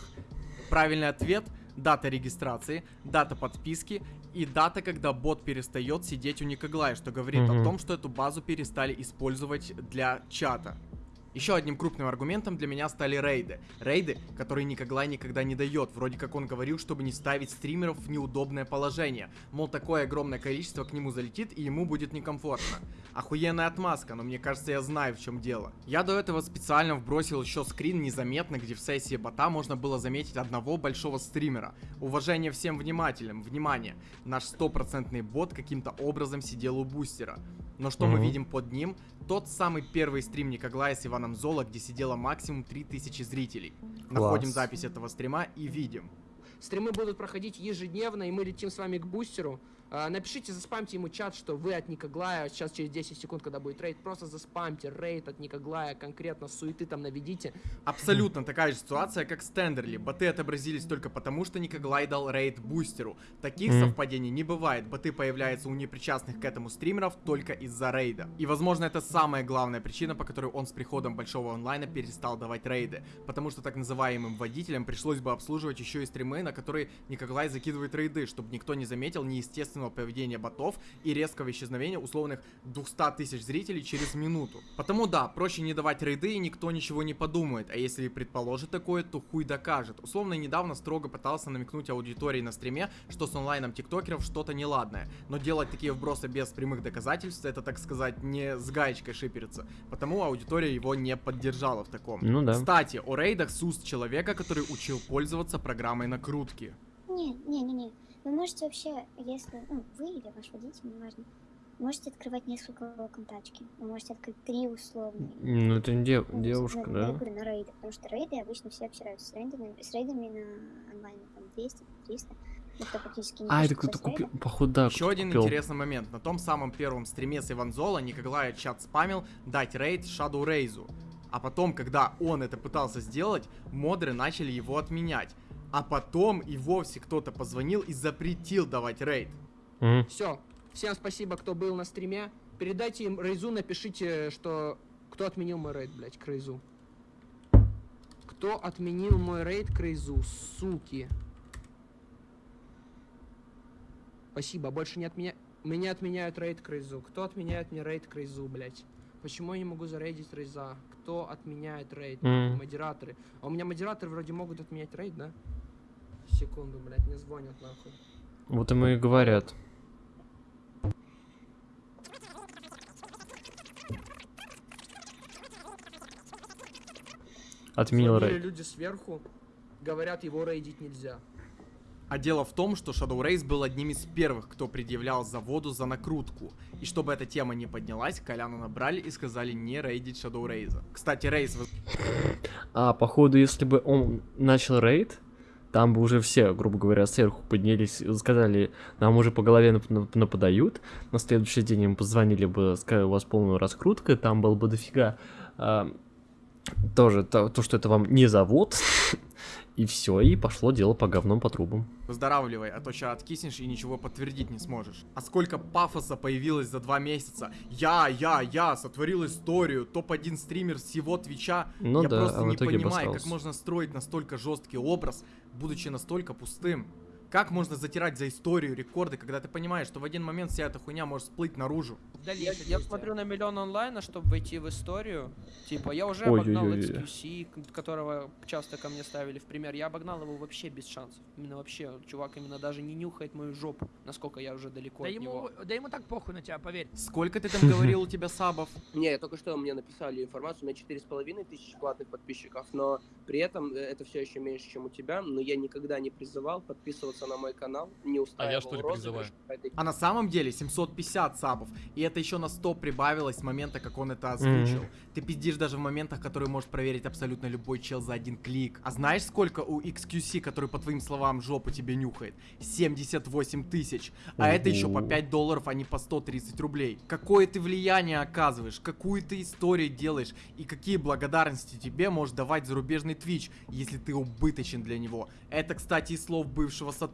Speaker 4: Правильный ответ – дата регистрации, дата подписки и дата, когда бот перестает сидеть у Никоглая, что говорит о
Speaker 1: Мгм.
Speaker 4: том, что эту базу перестали использовать для чата. Еще одним крупным аргументом для меня стали рейды. Рейды, которые Никоглай никогда не дает. Вроде как он говорил, чтобы не ставить стримеров в неудобное положение. Мол, такое огромное количество к нему залетит и ему будет некомфортно. Охуенная отмазка, но мне кажется, я знаю в чем дело. Я до этого специально вбросил еще скрин незаметно, где в сессии бота можно было заметить одного большого стримера. Уважение всем внимателям, внимание, наш стопроцентный бот каким-то образом сидел у бустера. Но что мы
Speaker 1: Мгм.
Speaker 4: видим под ним? Тот самый первый стрим Никоглая с Иваном Золо, где сидело максимум 3000 зрителей. Находим
Speaker 1: Класс.
Speaker 4: запись этого стрима и видим.
Speaker 6: Стримы будут проходить ежедневно, и мы летим с вами к бустеру. А, Напишите, заспамьте ему чат, что вы от Никоглая. Сейчас через 10 секунд, когда будет рейд, просто заспамьте рейд от Никоглая, конкретно суеты там наведите.
Speaker 4: Абсолютно такая же ситуация, как с Тендерли. Боты отобразились только потому, что Никоглай дал рейд бустеру. Таких совпадений не бывает. Боты появляются у непричастных к этому стримеров только из-за рейда. И возможно это самая главная причина, по которой он с приходом большого онлайна перестал давать рейды. Потому что так называемым водителям пришлось бы обслуживать еще и стримы, на которые Никоглай закидывает рейды, чтобы никто не заметил неестественного поведения ботов и резкого исчезновения условных 200 тысяч зрителей через минуту. Потому да, проще не давать рейды и никто ничего не подумает, а если и предположит такое, то хуй докажет. Условно недавно строго пытался намекнуть аудитории на стриме, что с онлайном тиктокеров что-то неладное, но делать такие вбросы без прямых доказательств, это так сказать не с гаечкой шипериться, потому аудитория его не поддержала в таком.
Speaker 1: Ну да.
Speaker 4: Кстати, о рейдах с уст человека, который учил пользоваться программой накрутки.
Speaker 7: Не, не, не, не. Вы можете вообще, если, ну, вы или ваш водитель, неважно, можете открывать несколько контачки. Вы можете открыть три условные.
Speaker 1: Ну, это не дев-
Speaker 7: Ну,
Speaker 1: девушка,
Speaker 7: на- Я
Speaker 1: да?
Speaker 7: говорю, на рейды, потому что рейды обычно все общаются с рейдами, с рейдами на онлайне, там, 200, 300. Никто практически не
Speaker 1: А, это кто-то купил, походу, да,
Speaker 4: Еще один
Speaker 1: купил.
Speaker 4: интересный момент. На том самом первом стриме с Иванзола Николай чат спамил дать рейд Shadow Рейзу. А потом, когда он это пытался сделать, модеры начали его отменять. А потом и вовсе кто-то позвонил и запретил давать рейд.
Speaker 1: Мгм.
Speaker 6: Все. Всем спасибо, кто был на стриме. Передайте им Рейзу, напишите, что... Кто отменил мой рейд, блять, к Рейзу. Кто отменил мой рейд к Рейзу, суки. Спасибо, больше не отменя... Меня отменяют рейд к Рейзу. Кто отменяет мне рейд к Рейзу, блять? Почему я не могу зарейдить Рейза? Кто отменяет рейд?
Speaker 1: М.
Speaker 6: Модераторы. А у меня модераторы вроде могут отменять рейд, да? Секунду, блять, мне звонят нахуй.
Speaker 1: Вот ему и говорят. Отменил рейд.
Speaker 6: люди сверху, говорят, его рейдить нельзя.
Speaker 4: А дело в том, что Shadow Race был одним из первых, кто предъявлял заводу за накрутку. И чтобы эта тема не поднялась, Коляна набрали и сказали не рейдить Shadow Race. Кстати, Рейс
Speaker 1: А, походу, если бы он начал рейд, там бы уже все, грубо говоря, сверху поднялись и сказали, нам уже по голове нап- нап- нападают. На следующий день им позвонили бы, сказали, у вас полная раскрутка, там было бы дофига. а, тоже то, то, что это вам не завод, и все, и пошло дело по говном по трубам.
Speaker 4: Выздоравливай, а то сейчас откиснешь и ничего подтвердить не сможешь. А сколько пафоса появилось за два месяца. Я, я, я сотворил историю, топ-1 стример всего Твича.
Speaker 1: Ну
Speaker 4: я
Speaker 1: да,
Speaker 4: просто
Speaker 1: а
Speaker 4: не понимаю, как можно строить настолько жесткий образ, будучи настолько пустым. Как можно затирать за историю рекорды, когда ты понимаешь, что в один момент вся эта хуйня может всплыть наружу?
Speaker 6: Я,
Speaker 2: Дальнейшее
Speaker 6: я
Speaker 2: действие.
Speaker 6: смотрю на миллион онлайна, чтобы войти в историю. Типа, я уже обогнал
Speaker 1: Ой-ой-ой.
Speaker 6: XQC, к- которого часто ко мне ставили в пример. Я обогнал его вообще без шансов. Именно вообще, чувак именно даже не нюхает мою жопу, насколько я уже далеко
Speaker 2: Да
Speaker 6: от
Speaker 2: ему,
Speaker 6: него.
Speaker 2: да ему так похуй на тебя, поверь.
Speaker 4: Сколько ты там говорил у тебя сабов?
Speaker 6: Не, только что мне написали информацию, у меня четыре с половиной тысячи платных подписчиков, но при этом э, это все еще меньше, чем у тебя, но я никогда не призывал подписываться на мой канал, не устраивал
Speaker 11: что ли.
Speaker 6: Это
Speaker 4: А на самом деле 750 сабов. И это еще на 100 прибавилось с момента, как он это озвучил.
Speaker 1: Мгм.
Speaker 4: Ты пиздишь даже в моментах, которые может проверить абсолютно любой чел за один клик. А знаешь, сколько у XQC, который, по твоим словам, жопу тебе нюхает? 78 тысяч. А это еще по
Speaker 1: Ого.
Speaker 4: 5 долларов, а не по 130 рублей. Какое ты влияние оказываешь, какую ты историю делаешь и какие благодарности тебе может давать зарубежный Twitch, если ты убыточен для него. Это, кстати, из слов бывшего сотрудника.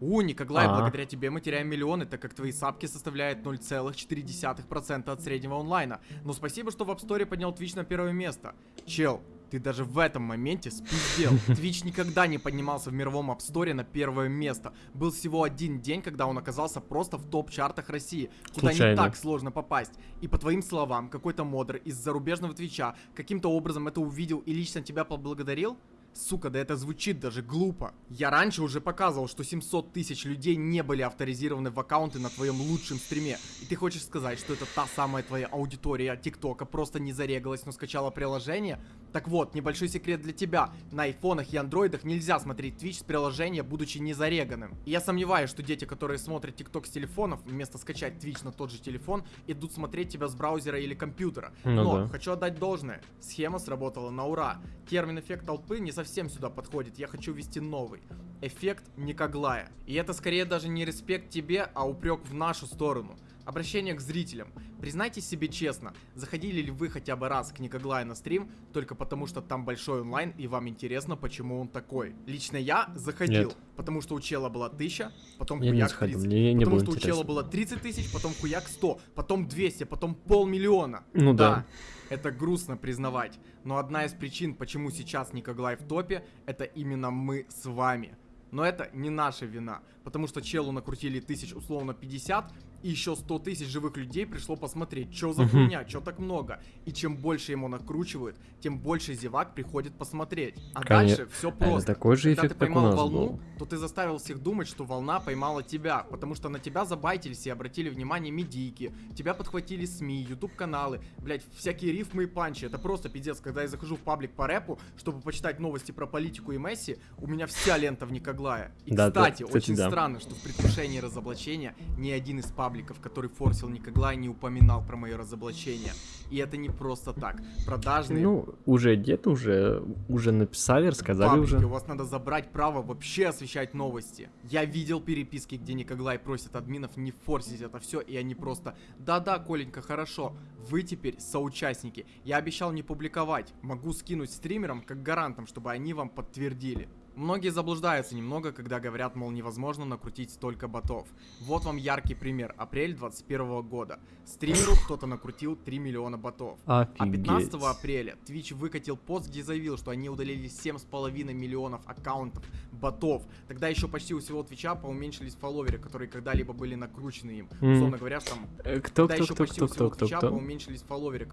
Speaker 4: У, Николай,
Speaker 1: А.
Speaker 4: благодаря тебе мы теряем миллионы, так как твои сапки составляют 0,4% от среднего онлайна. Но спасибо, что в App Store поднял Twitch на первое место. Чел, ты даже в этом моменте спиздел. Twitch никогда не поднимался в мировом App Store на первое место. Был всего один день, когда он оказался просто в топ-чартах России, куда не
Speaker 1: Случайно.
Speaker 4: так сложно попасть. И по твоим словам, какой-то модер из зарубежного Твича каким-то образом это увидел и лично тебя поблагодарил? Сука, да это звучит даже глупо. Я раньше уже показывал, что 700 тысяч людей не были авторизированы в аккаунты на твоем лучшем стриме. И ты хочешь сказать, что это та самая твоя аудитория ТикТока просто не зарегалась, но скачала приложение? Так вот, небольшой секрет для тебя. На айфонах и андроидах нельзя смотреть Twitch с приложения, будучи не зареганным. И я сомневаюсь, что дети, которые смотрят ТикТок с телефонов, вместо скачать Twitch на тот же телефон, идут смотреть тебя с браузера или компьютера.
Speaker 1: Ну
Speaker 4: Но
Speaker 1: да.
Speaker 4: хочу отдать должное. Схема сработала на ура. Термин эффект толпы не совсем сюда подходит. Я хочу ввести новый. Эффект Никоглая. И это скорее даже не респект тебе, а упрек в нашу сторону. Обращение к зрителям. Признайтесь себе честно, заходили ли вы хотя бы раз к Никоглаю на стрим, только потому что там большой онлайн и вам интересно, почему он такой? Лично я заходил,
Speaker 1: Нет.
Speaker 4: потому что у чела была 1000, потом
Speaker 1: Я
Speaker 4: хуяк
Speaker 1: заходил,
Speaker 4: 30.
Speaker 1: мне не
Speaker 4: потому что у чела
Speaker 1: интересно.
Speaker 4: было 30 тысяч, потом хуяк 100, потом 200, потом полмиллиона.
Speaker 1: Ну да.
Speaker 4: Это грустно признавать, но одна из причин, почему сейчас Никоглай в топе, это именно мы с вами. Но это не наша вина, потому что челу накрутили тысяч условно 50, и еще 100 тысяч живых людей пришло посмотреть, что за хуйня, что так много. И чем больше ему накручивают, тем больше зевак приходит посмотреть. А
Speaker 1: Коне-
Speaker 4: дальше все просто.
Speaker 1: такой же
Speaker 4: Когда
Speaker 1: эффект,
Speaker 4: ты
Speaker 1: как у
Speaker 4: поймал волну,
Speaker 1: был.
Speaker 4: то ты заставил всех думать, что волна поймала тебя, потому что на тебя забайтились и обратили внимание медийки, тебя подхватили СМИ, YouTube каналы, блять, всякие рифмы и панчи, это просто пиздец, когда я захожу в паблик по рэпу, чтобы почитать новости про политику и Месси, у меня вся лента в Никоглая. И
Speaker 1: Да, да,
Speaker 4: кстати,
Speaker 1: кстати,
Speaker 4: очень
Speaker 1: да.
Speaker 4: странно, что в предвкушении разоблачения ни один из пабликов, который форсил Никоглай, не упоминал про мое разоблачение. И это не просто так. Продажные
Speaker 1: Ну, уже где-то уже, уже написали, рассказали
Speaker 4: Паблики,
Speaker 1: уже.
Speaker 4: у вас надо забрать право вообще освещать новости. Я видел переписки, где Никоглай просит админов не форсить это все, и они просто «Да-да, Коленька, хорошо, вы теперь соучастники. Я обещал не публиковать, могу скинуть стримерам как гарантам, чтобы они вам подтвердили». Многие заблуждаются немного, когда говорят, мол, невозможно накрутить столько ботов. Вот вам яркий пример. Апрель 21 года. Стримеру кто-то накрутил 3 миллиона ботов. А 15
Speaker 1: Офигеть.
Speaker 4: апреля Twitch выкатил пост, где заявил, что они удалили 7,5 миллионов аккаунтов ботов. Тогда еще почти у всего Твича поуменьшились фолловеры, которые когда-либо были накручены им.
Speaker 1: Мгм.
Speaker 4: Условно говоря, что там...
Speaker 1: Э, Кто, кто,
Speaker 4: еще
Speaker 1: кто,
Speaker 4: почти
Speaker 1: кто,
Speaker 4: у всего
Speaker 1: кто, кто,
Speaker 4: Твича
Speaker 1: кто?
Speaker 4: поуменьшились фолловеры.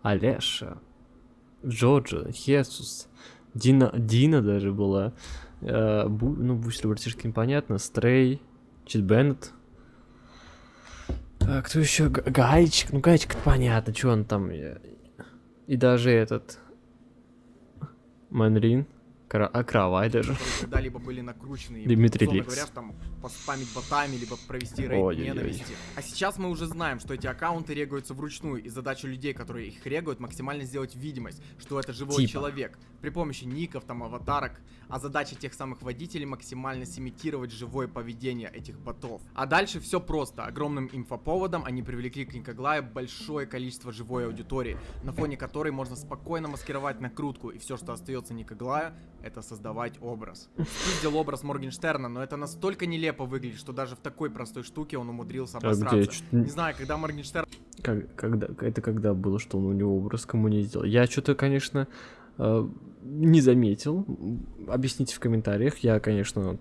Speaker 1: Алеша, Джорджо, Хесус, Дина, Дина даже была. Э, Бу- ну, Бустер братишки непонятно. Стрей, Чит Беннет. А, кто еще? Г- Гайчик. Ну, Гайчик понятно, что он там. э, И даже этот... Манрин. Кра- а кровать даже.
Speaker 4: когда-либо были накручены.
Speaker 1: Дмитрий Ликс.
Speaker 4: говоря, там поспамить ботами, либо провести рейд
Speaker 1: Ой-ой-ой.
Speaker 4: ненависти. А сейчас мы уже знаем, что эти аккаунты регаются вручную, и задача людей, которые их регают, максимально сделать видимость, что это живой
Speaker 1: Типа.
Speaker 4: человек. При помощи ников, там, аватарок. А задача тех самых водителей максимально симитировать живое поведение этих ботов. А дальше все просто. Огромным инфоповодом они привлекли к Никоглаю большое количество живой аудитории, на фоне которой можно спокойно маскировать накрутку, и все, что остается Никоглаю, это создавать образ. Спиздил образ Моргенштерна, но это настолько нелепо выглядит, что даже в такой простой штуке он умудрился
Speaker 1: А где?
Speaker 4: обосраться. Не знаю, когда Моргенштерн
Speaker 1: Как, когда, это когда было, что он у него образ кому не сделал? Я что-то, конечно, э, не заметил. Объясните в комментариях. Я, конечно,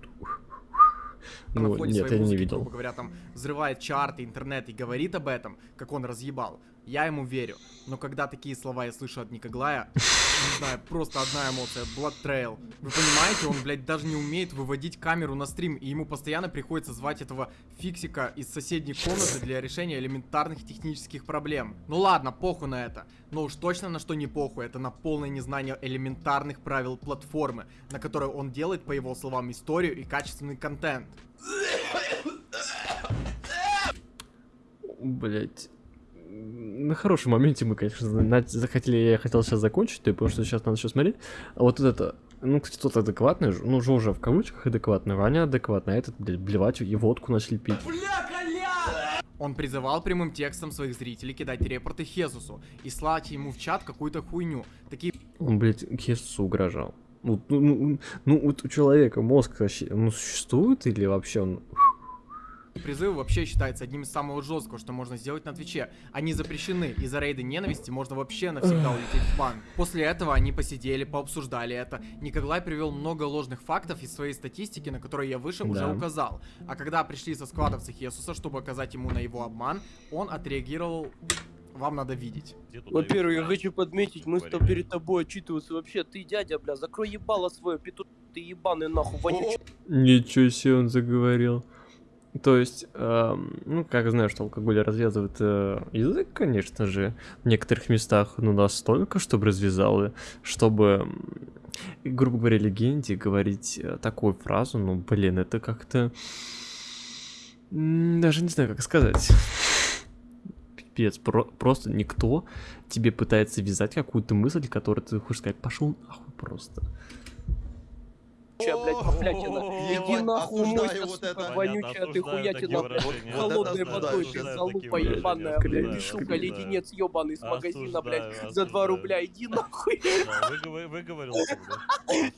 Speaker 1: ну, нет, я не
Speaker 4: музыки,
Speaker 1: видел.
Speaker 4: грубо говоря, там взрывает чарты, интернет и говорит об этом, как он разъебал, я ему верю. Но когда такие слова я слышу от Никоглая, не знаю, просто одна эмоция, Blood Trail. Вы понимаете, он, блядь, даже не умеет выводить камеру на стрим, и ему постоянно приходится звать этого фиксика из соседней комнаты для решения элементарных технических проблем. Ну ладно, похуй на это. Но уж точно на что не похуй, это на полное незнание элементарных правил платформы, на которой он делает, по его словам, историю и качественный контент.
Speaker 1: Блять. На хорошем моменте мы, конечно, захотели, я хотел сейчас закончить, то есть, потому что сейчас надо еще смотреть. А вот это, ну, кстати, тот адекватный, ну, Жожа в кавычках адекватный, Ваня адекватный, а этот, блядь, блевать и водку начали пить.
Speaker 4: Он призывал прямым текстом своих зрителей кидать репорты Хезусу и слать ему в чат какую-то хуйню. Такие
Speaker 1: Он, блядь, Хесусу угрожал. Ну, ну, ну, ну, вот у человека мозг вообще, ну, существует или вообще он...
Speaker 4: призывы вообще считаются одним из самого жесткого, что можно сделать на Твиче. Они запрещены, и за рейды ненависти можно вообще навсегда улететь в бан. После этого они посидели, пообсуждали это. Николай привел много ложных фактов из своей статистики, на которые я выше уже
Speaker 1: Да.
Speaker 4: указал. А когда пришли со складовцы Хесуса, чтобы оказать ему на его обман, он отреагировал вам надо видеть.
Speaker 11: Во-первых, я хочу подметить, мы с тобой перед тобой отчитываться. Вообще, ты дядя, бля, закрой ебало свое, петух, ты ебаный нахуй, вонючий.
Speaker 1: Ничего себе он заговорил. То есть, эм, ну, как знаешь, что алкоголь развязывает э, язык, конечно же, в некоторых местах, ну, настолько, чтобы развязал, и чтобы, грубо говоря, легенде говорить э, такую фразу, ну, блин, это как-то... Даже не знаю, как сказать. Пипец, про- просто никто тебе пытается вязать какую-то мысль, которую ты хочешь сказать, пошел нахуй просто.
Speaker 11: Блядь. Иди нахуй,
Speaker 12: вот
Speaker 11: сука,
Speaker 12: это.
Speaker 11: вонючая ты хуятина, блядь. Холодной водой, ты залупа ебаная, блядь. Ты, сука, леденец ебаный из магазина, блядь, за 2
Speaker 9: осуждаю.
Speaker 11: рубля. Иди нахуй.
Speaker 9: Да, выгов- Выговорился, да?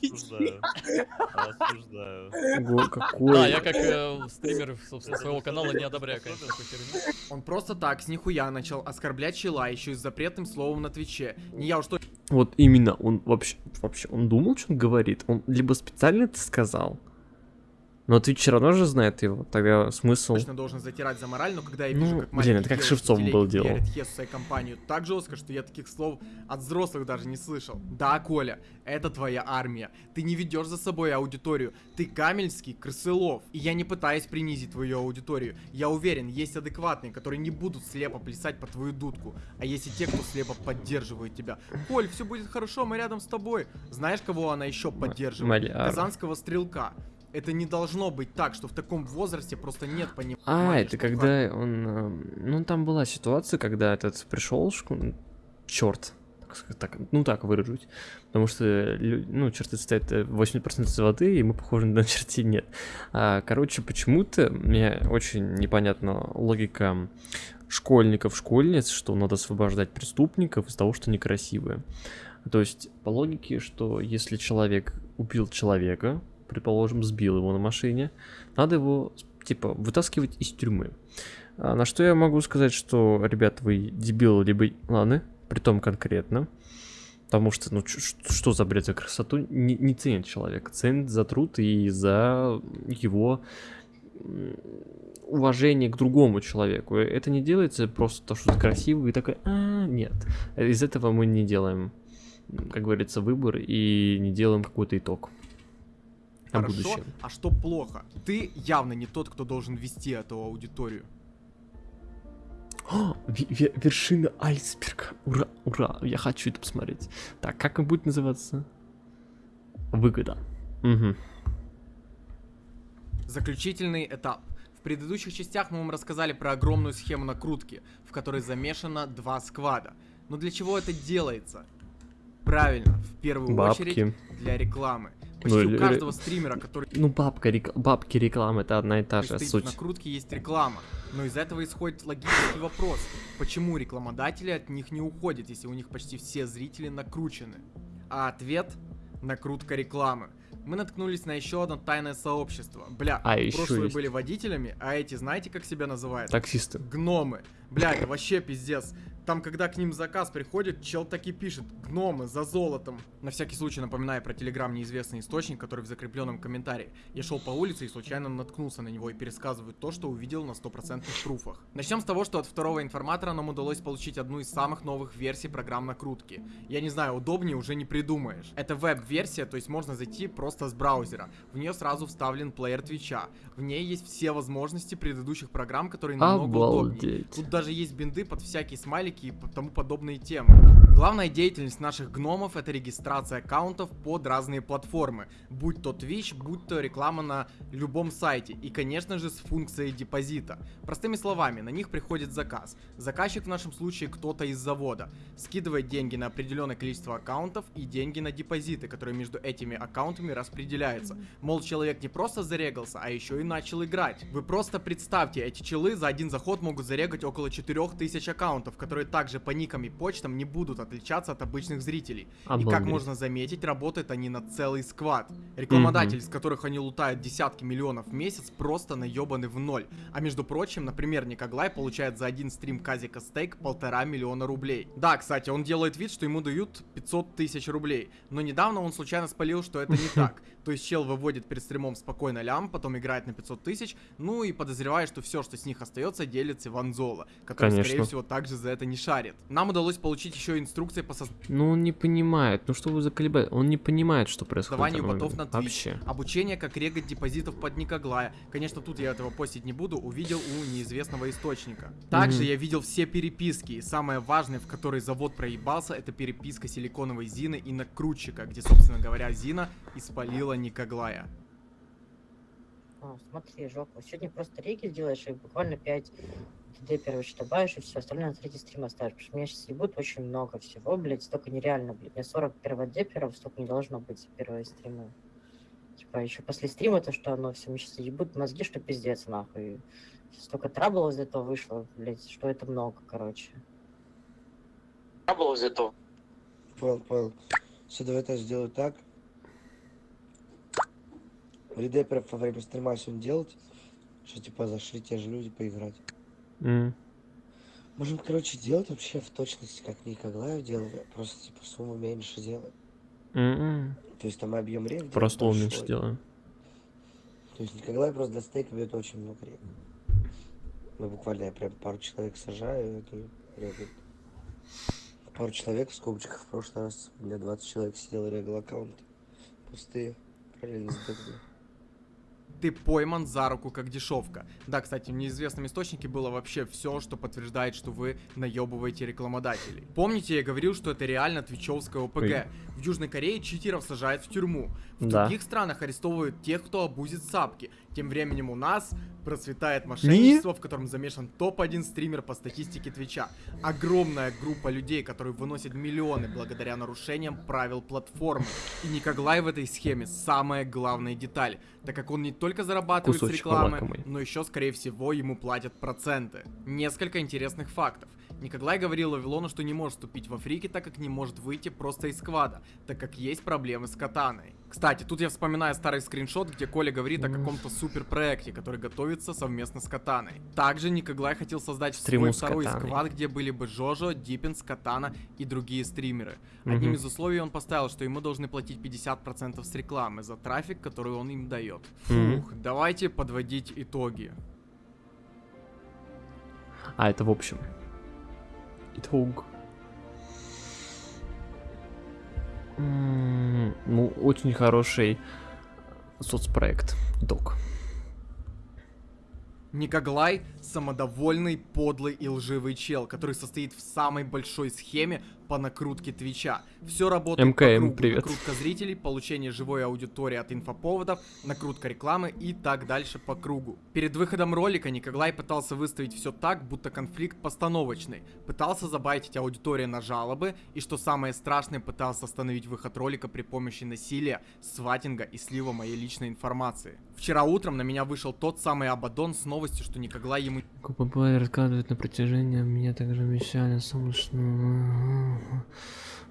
Speaker 9: Осуждаю. Осуждаю.
Speaker 13: Да, я как э, стример, собственно, своего канала не одобряю, конечно, херню.
Speaker 4: Он просто так, с нихуя начал оскорблять чела еще и с запретным словом на Твиче. Не я уж точно
Speaker 1: Вот именно, он вообще, вообще, он думал, что он говорит? Он либо специально это сказал, но Twitch все равно же знает его, тогда смысл...
Speaker 4: точно должен затирать за мораль, но когда я
Speaker 1: Ну,
Speaker 4: вижу, как
Speaker 1: блин, это как Шевцов был делал.
Speaker 4: Хесуса и компанию так жестко, что я таких слов от взрослых даже не слышал. Да, Коля, это твоя армия. Ты не ведешь за собой аудиторию. Ты гамельский крысылов. И я не пытаюсь принизить твою аудиторию. Я уверен, есть адекватные, которые не будут слепо плясать по твою дудку. А есть и те, кто слепо поддерживает тебя. Коль, все будет хорошо, мы рядом с тобой. Знаешь, кого она еще поддерживает?
Speaker 1: Маляр.
Speaker 4: Казанского стрелка. Это не должно быть так, что в таком возрасте просто нет понимания.
Speaker 1: А, это когда он... эм, Ну, там была ситуация, когда этот пришел, черт, так, ну так выражусь, потому что, ну, черты состоят э, 80% из воды, и мы похожи на чертей нет. А, короче, почему-то мне очень непонятна логика школьников, школьниц, что надо освобождать преступников из того, что они красивые. То есть, по логике, что если человек убил человека, предположим, сбил его на машине, надо его, типа, вытаскивать из тюрьмы. А на что я могу сказать, что, ребят, вы дебилы, либо... Ладно, притом конкретно. Потому что, ну, что за бред за красоту? Не, не ценит человек. Ценит за труд и за его уважение к другому человеку. Это не делается просто то, что ты красивый и такой, а, нет. Из этого мы не делаем, как говорится, выбор и не делаем какой-то итог на
Speaker 4: Хорошо,
Speaker 1: будущее.
Speaker 4: а что плохо? Ты явно не тот, кто должен вести эту аудиторию.
Speaker 1: О, ве- ве- вершина айсберга. Ура, ура, я хочу это посмотреть. Так, как он будет называться? Выгода. Угу.
Speaker 4: Заключительный этап. В предыдущих частях мы вам рассказали про огромную схему накрутки, в которой замешано два сквада. Но для чего это делается? Правильно, в первую
Speaker 1: Бабки.
Speaker 4: очередь для рекламы. Почти
Speaker 1: Ну,
Speaker 4: у каждого стримера, который
Speaker 1: Ну, бабка, рек- бабки рекламы это одна и та же суть.
Speaker 4: накрутке, есть реклама. Но из этого исходит логический вопрос. Почему рекламодатели от них не уходят, если у них почти все зрители накручены? А ответ — накрутка рекламы. Мы наткнулись на еще одно тайное сообщество. Бля,
Speaker 1: А,
Speaker 4: прошлые
Speaker 1: есть.
Speaker 4: были водителями, а эти знаете, как себя называют?
Speaker 1: Таксисты.
Speaker 4: Гномы. Бля, это вообще пиздец. Там, когда к ним заказ приходит, чел таки пишет «Гномы, за золотом». На всякий случай напоминаю про телеграм неизвестный источник, который в закрепленном комментарии. Я шел по улице и случайно наткнулся на него и пересказываю то, что увидел на стопроцентных пруфах. Начнем с того, что от второго информатора нам удалось получить одну из самых новых версий программ накрутки. Я не знаю, удобнее уже не придумаешь. Это веб-версия, то есть можно зайти просто с браузера. В нее сразу вставлен плеер Твича. В ней есть все возможности предыдущих программ, которые намного удобнее.
Speaker 1: Обалдеть.
Speaker 4: Тут даже есть бинды под всякие смайлики и тому подобные темы. Главная деятельность наших гномов это регистрация аккаунтов под разные платформы, будь то Twitch, будь то реклама на любом сайте и, конечно же, с функцией депозита. Простыми словами, на них приходит заказ. Заказчик в нашем случае кто-то из завода. Скидывает деньги на определенное количество аккаунтов и деньги на депозиты, которые между этими аккаунтами распределяются. Мол, человек не просто зарегался, а еще и начал играть. Вы просто представьте, эти челы за один заход могут зарегать около 4000 аккаунтов, которые также по никам и почтам не будут отличаться от обычных зрителей. И как
Speaker 1: Обалдеть.
Speaker 4: можно заметить, работают они на целый сквад. Рекламодатели, из которых они лутают десятки миллионов в месяц, просто наебаны в ноль. А между прочим, например, Никоглай получает за один стрим Казика Стейк полтора миллиона рублей. Да, кстати, он делает вид, что ему дают 500 тысяч рублей. Но недавно он случайно спалил, что это не так. То есть чел выводит перед стримом спокойно лям, потом играет на 500 тысяч, ну и подозревает, что все, что с них остается, делится в Анзола, который, скорее
Speaker 1: Конечно.
Speaker 4: всего, также за это не шарит. Нам удалось получить еще инструкции по созданию
Speaker 1: Ну, он не понимает. Ну, что вы за колебать? Он не понимает, что происходит.
Speaker 4: Ботов на. Twitch.
Speaker 1: Вообще.
Speaker 4: Обучение, как регать депозитов под Никоглая. Конечно, тут я этого постить не буду, увидел у неизвестного источника. Также
Speaker 1: Мгм.
Speaker 4: я видел все переписки, и самое важное, в которой завод проебался, это переписка силиконовой Зины и накрутчика, где, собственно говоря, Зина испалила Никоглая.
Speaker 12: А, смотри, жопа. Сегодня просто реги сделаешь и буквально 5 ТД первый добавишь, и все остальное на третий стрим оставишь. Потому что меня сейчас ебут очень много всего, блядь, столько нереально, блядь. У меня 40 перводеперов, столько не должно быть за первые стримы. Типа, еще после стрима то, что оно все, мне сейчас ебут мозги, что пиздец, нахуй. Столько трабл из этого вышло, блядь, что это много, короче. Трабл из этого.
Speaker 14: Понял, понял. Все, давай я сделаю так. Редеперов во время стрима сегодня делать, что типа зашли те же люди поиграть.
Speaker 1: М.
Speaker 14: Можем, короче, делать вообще в точности, как Никоглаев делал, просто типа сумму меньше делать.
Speaker 1: М-м.
Speaker 14: То есть там объем рек
Speaker 1: Просто он меньше делаем.
Speaker 14: То есть Никоглаев просто для стейка берет очень много рек. Мы буквально я прям пару человек сажаю, и это регает. Пару человек в скобочках в прошлый раз, у меня 20 человек сидел регал аккаунты. Пустые. Параллельно с.
Speaker 4: Ты пойман за руку как дешевка. Да, кстати, в неизвестном источнике было вообще все, что подтверждает, что вы наебываете рекламодателей. Помните, я говорил, что это реально твичевское ОПГ.
Speaker 1: Ой.
Speaker 4: В Южной Корее читеров сажают в тюрьму. В
Speaker 1: Да.
Speaker 4: других странах арестовывают тех, кто обузит сапки. Тем временем у нас процветает мошенничество, в котором замешан топ-1 стример по статистике Твича. Огромная группа людей, которые выносят миллионы благодаря нарушениям правил платформы. И Никоглай в этой схеме самая главная деталь, так как он не только зарабатывает с
Speaker 1: Кусочек
Speaker 4: рекламы,
Speaker 1: лакомый.
Speaker 4: но еще, скорее всего, ему платят проценты. Несколько интересных фактов. Никоглай говорил Вавилону, что не может вступить во фрики, так как не может выйти просто из сквада, так как есть проблемы с катаной. Кстати, тут я вспоминаю старый скриншот, где Коля говорит о каком-то супер проекте, который готовится совместно с Катаной. Также Никоглай хотел создать
Speaker 1: Стриму
Speaker 4: свой второй
Speaker 1: Катаной.
Speaker 4: сквад, где были бы Жожо, Диппинс, Катана и другие стримеры. Одним
Speaker 1: Мгм.
Speaker 4: из условий он поставил, что ему должны платить 50% с рекламы за трафик, который он им дает. Фух, давайте подводить итоги.
Speaker 1: А, это в общем. Итог. М, Ну, очень хороший соцпроект. Итог.
Speaker 4: Никоглай – самодовольный, подлый и лживый чел, который состоит в самой большой схеме по накрутке Твича. Все работает
Speaker 1: МКМ,
Speaker 4: по кругу.
Speaker 1: привет.
Speaker 4: Накрутка зрителей, получение живой аудитории от инфоповодов, накрутка рекламы и так дальше по кругу. Перед выходом ролика Никоглай пытался выставить все так, будто конфликт постановочный. Пытался забайтить аудиторию на жалобы и, что самое страшное, пытался остановить выход ролика при помощи насилия, сватинга и слива моей личной информации. Вчера утром на меня вышел тот самый Абадон с новостью, что Никоглай ему
Speaker 1: КПП рассказывает на протяжении, меня также обещали солнечную...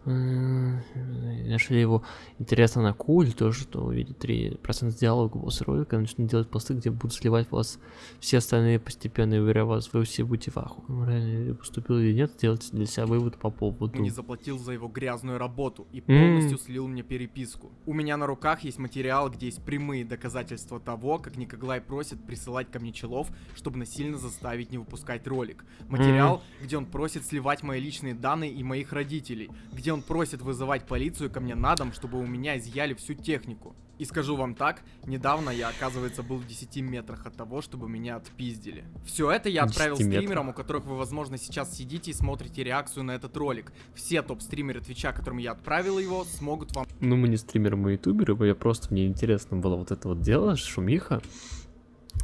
Speaker 1: Нашли его интересно на куль, то, что увидит 3% диалога после ролика, начнут делать посты, где будут сливать вас все остальные постепенно, и уверяю вас, вы все будете в ахуе. Реально поступил или нет, сделайте для себя вывод по поводу.
Speaker 4: не заплатил за его грязную работу и полностью слил мне переписку. У меня на руках есть материал, где есть прямые доказательства того, как Никоглай просит присылать ко мне челов, чтобы насильно заставить не выпускать ролик. Материал, где он просит сливать мои личные данные и моих родителей, где он просит вызывать полицию ко мне на дом, чтобы у меня изъяли всю технику. И скажу вам так, недавно я, оказывается, был в 10 метрах от того, чтобы меня отпиздили. Все это я
Speaker 1: 10
Speaker 4: отправил стримерам, у которых вы, возможно, сейчас сидите и смотрите реакцию на этот ролик. Все топ-стримеры Твича, которым я отправил его, смогут вам
Speaker 1: Ну, мы не стримеры, мы ютуберы, я просто, мне интересно было вот это вот дело, шумиха.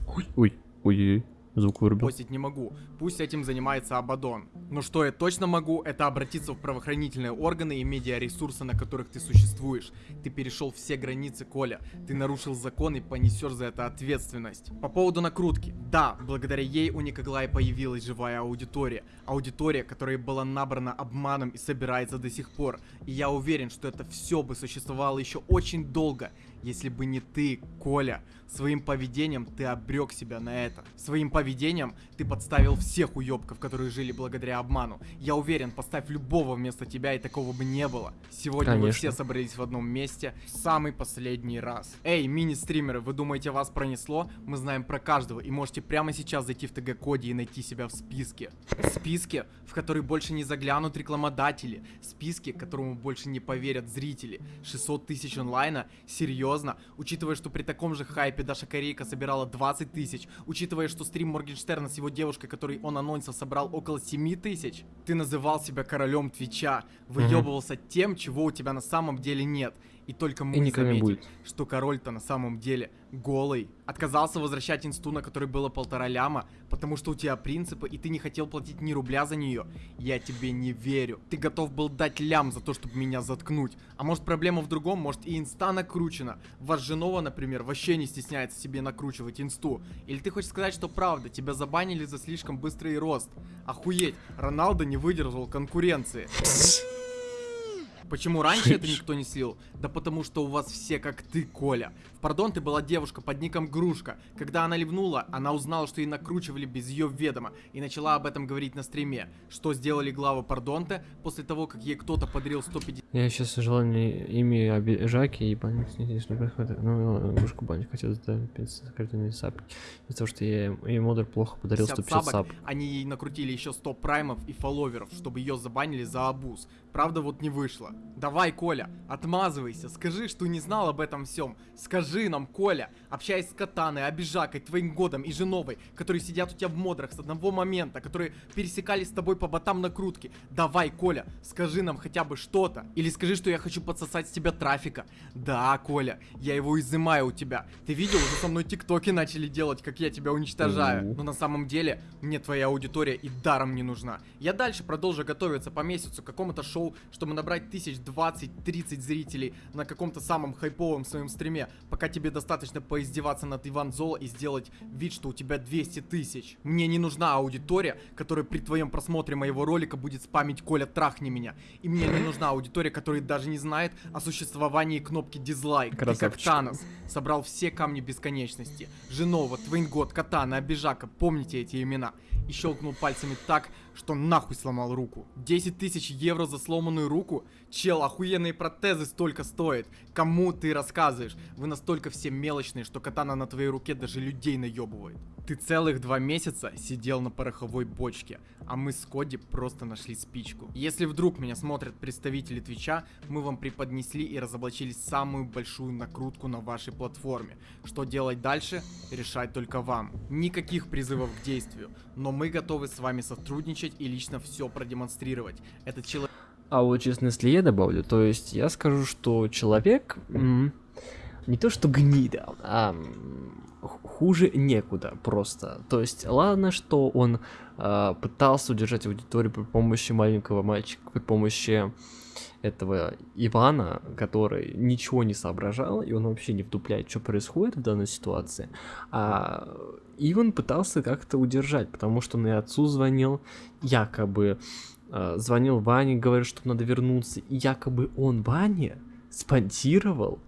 Speaker 1: Ой, ой, ой, звук вырубил.
Speaker 4: постить не могу. Пусть этим занимается Абадон. Но что я точно могу, это обратиться в правоохранительные органы и медиаресурсы, на которых ты существуешь. Ты перешел все границы, Коля. Ты нарушил закон и понесешь за это ответственность. По поводу накрутки. Да, благодаря ей у Никоглая появилась живая аудитория. Аудитория, которая была набрана обманом и собирается до сих пор. И я уверен, что это все бы существовало еще очень долго, если бы не ты, Коля. Своим поведением ты обрек себя на это. Своим поведением ты подставил всех уебков, которые жили благодаря обману. Я уверен, поставь любого вместо тебя, и такого бы не было. Сегодня вы
Speaker 1: Конечно.
Speaker 4: все собрались в одном месте в самый последний раз. Эй, мини-стримеры, вы думаете, вас пронесло? Мы знаем про каждого, и можете прямо сейчас зайти в ТГ-коде и найти себя в списке. Списке, в который больше не заглянут рекламодатели. Списке, которому больше не поверят зрители. 600 тысяч онлайна? Серьезно? Учитывая, что при таком же хайпе Даша Корейка собирала 20 тысяч, учитывая, что стрим Моргенштерна с его девушкой, который он анонсил, собрал около 7 тысяч, ты называл себя королем Твича, выебывался тем, чего у тебя на самом деле нет. И только мы
Speaker 1: И никогда
Speaker 4: заметили,
Speaker 1: будет.
Speaker 4: что король-то на самом деле голый. Отказался возвращать инсту, на которой было полтора ляма, потому что у тебя принципы, и ты не хотел платить ни рубля за нее. Я тебе не верю. Ты готов был дать лям за то, чтобы меня заткнуть. А может проблема в другом, может и инста накручена. Ваш Женова, например, вообще не стесняется себе накручивать инсту. Или ты хочешь сказать, что правда, тебя забанили за слишком быстрый рост. Охуеть, Роналдо не выдержал конкуренции. Почему раньше это никто не слил? Да потому что у вас все как ты, Коля. В пардон ты была девушка под ником Грушка. Когда она ливнула, она узнала, что ей накручивали без ее ведома и начала об этом говорить на стриме. Что сделали главы Пардонте после того, как ей кто-то подарил 150
Speaker 1: Я сейчас желание ими обижаки и банить здесь не происходит. Ну, игрушку банить хотел за 500 закрытыми сапки. Из-за того, что я ей модер плохо подарил 150
Speaker 4: сабок,
Speaker 1: сап.
Speaker 4: они ей накрутили еще 100 праймов и фолловеров, чтобы ее забанили за абуз. Правда, вот не вышло. Давай, Коля, отмазывайся, скажи, что не знал об этом всем. Скажи нам, Коля, общаясь с Катаной, Обижакой, твоим годом и Женовой, которые сидят у тебя в модрах с одного момента, которые пересекались с тобой по ботам накрутки. Давай, Коля, скажи нам хотя бы что-то. Или скажи, что я хочу подсосать с тебя трафика. Да, Коля, я его изымаю у тебя. Ты видел, уже со мной тиктоки начали делать, как я тебя уничтожаю.
Speaker 1: Мгм.
Speaker 4: Но на самом деле, мне твоя аудитория и даром не нужна. Я дальше продолжу готовиться по месяцу к какому-то шоу, чтобы набрать тысяч 20-30 зрителей на каком-то самом хайповом своем стриме, пока тебе достаточно поиздеваться над Иван Золо и сделать вид, что у тебя 200 тысяч. Мне не нужна аудитория, которая при твоем просмотре моего ролика будет спамить Коля трахни меня. И мне не нужна аудитория, которая даже не знает о существовании кнопки дизлайк. Ты как
Speaker 1: Красавчик.
Speaker 4: Танос собрал все камни бесконечности. Женова, Твейнгот, Катана, Обижака, помните эти имена. И щелкнул пальцами так, что нахуй сломал руку. 10 тысяч евро за сломанную руку? Чел, охуенные протезы столько стоят. Кому ты рассказываешь? Вы настолько все мелочные, что катана на твоей руке даже людей наебывает. Ты целых два месяца сидел на пороховой бочке, а мы с Коди просто нашли спичку. Если вдруг меня смотрят представители Твича, мы вам преподнесли и разоблачили самую большую накрутку на вашей платформе. Что делать дальше, решать только вам. Никаких призывов к действию, но мы готовы с вами сотрудничать и лично все продемонстрировать. Этот человек...
Speaker 1: А вот честно, если я добавлю, то есть я скажу, что человек не то что гнида, а хуже некуда просто. То есть ладно, что он а, пытался удержать аудиторию при помощи маленького мальчика, при помощи этого Ивана, который ничего не соображал, и он вообще не вдупляет, что происходит в данной ситуации. А Иван пытался как-то удержать, потому что он и отцу звонил, якобы э, звонил Ване, говорит, что надо вернуться, и якобы он Ване спонсировал,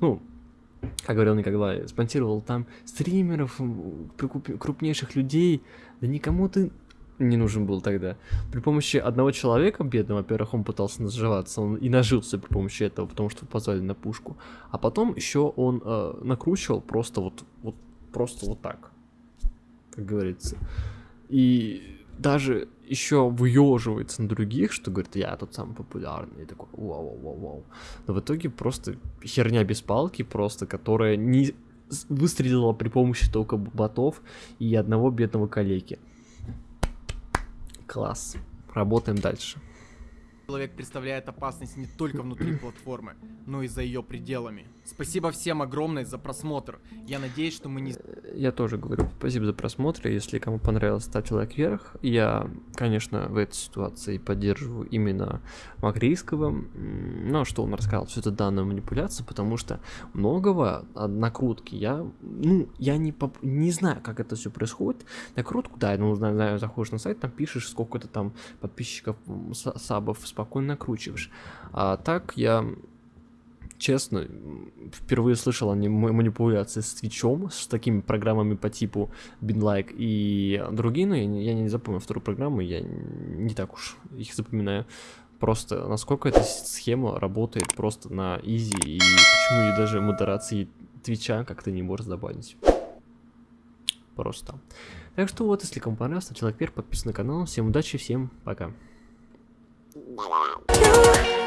Speaker 1: ну, как говорил Николай, спонсировал там стримеров, крупнейших людей, да никому ты не нужен был тогда. При помощи одного человека, бедного, во-первых, он пытался наживаться, он и нажился при помощи этого, потому что позвали на пушку. А потом еще он э, накручивал просто вот, вот, просто вот так, как говорится. И даже еще выеживается на других, что говорит, я тут самый популярный, и такой, вау, вау, вау. Но в итоге просто херня без палки, просто, которая не выстрелила при помощи только ботов и одного бедного коллеги. Класс. Работаем дальше.
Speaker 4: Человек представляет опасность не только внутри платформы, но и за ее пределами. Спасибо всем огромное за просмотр. Я надеюсь, что мы не...
Speaker 1: Я тоже говорю спасибо за просмотр. Если кому понравилось, ставьте лайк вверх. Я, конечно, в этой ситуации поддерживаю именно Макрийского. М, Ну, а что он рассказал, все это данная манипуляция, потому что многого накрутки я, ну, я не, поп- не знаю, как это все происходит. Накрутку, да, ну, знаю, знаю, заходишь на сайт, там пишешь, сколько ты там подписчиков, сабов спокойно накручиваешь. А так я честно, впервые слышал о манипуляции с Твичом, с такими программами по типу BinLike и другие, но я я не запомнил вторую программу, я не так уж их запоминаю. Просто насколько эта схема работает просто на изи, и почему и даже модерации Твича как-то не может добавить. Просто. Так что вот, если кому понравилось, ставьте лайк вверх, подписывайтесь на канал. Всем удачи, всем пока. Bye.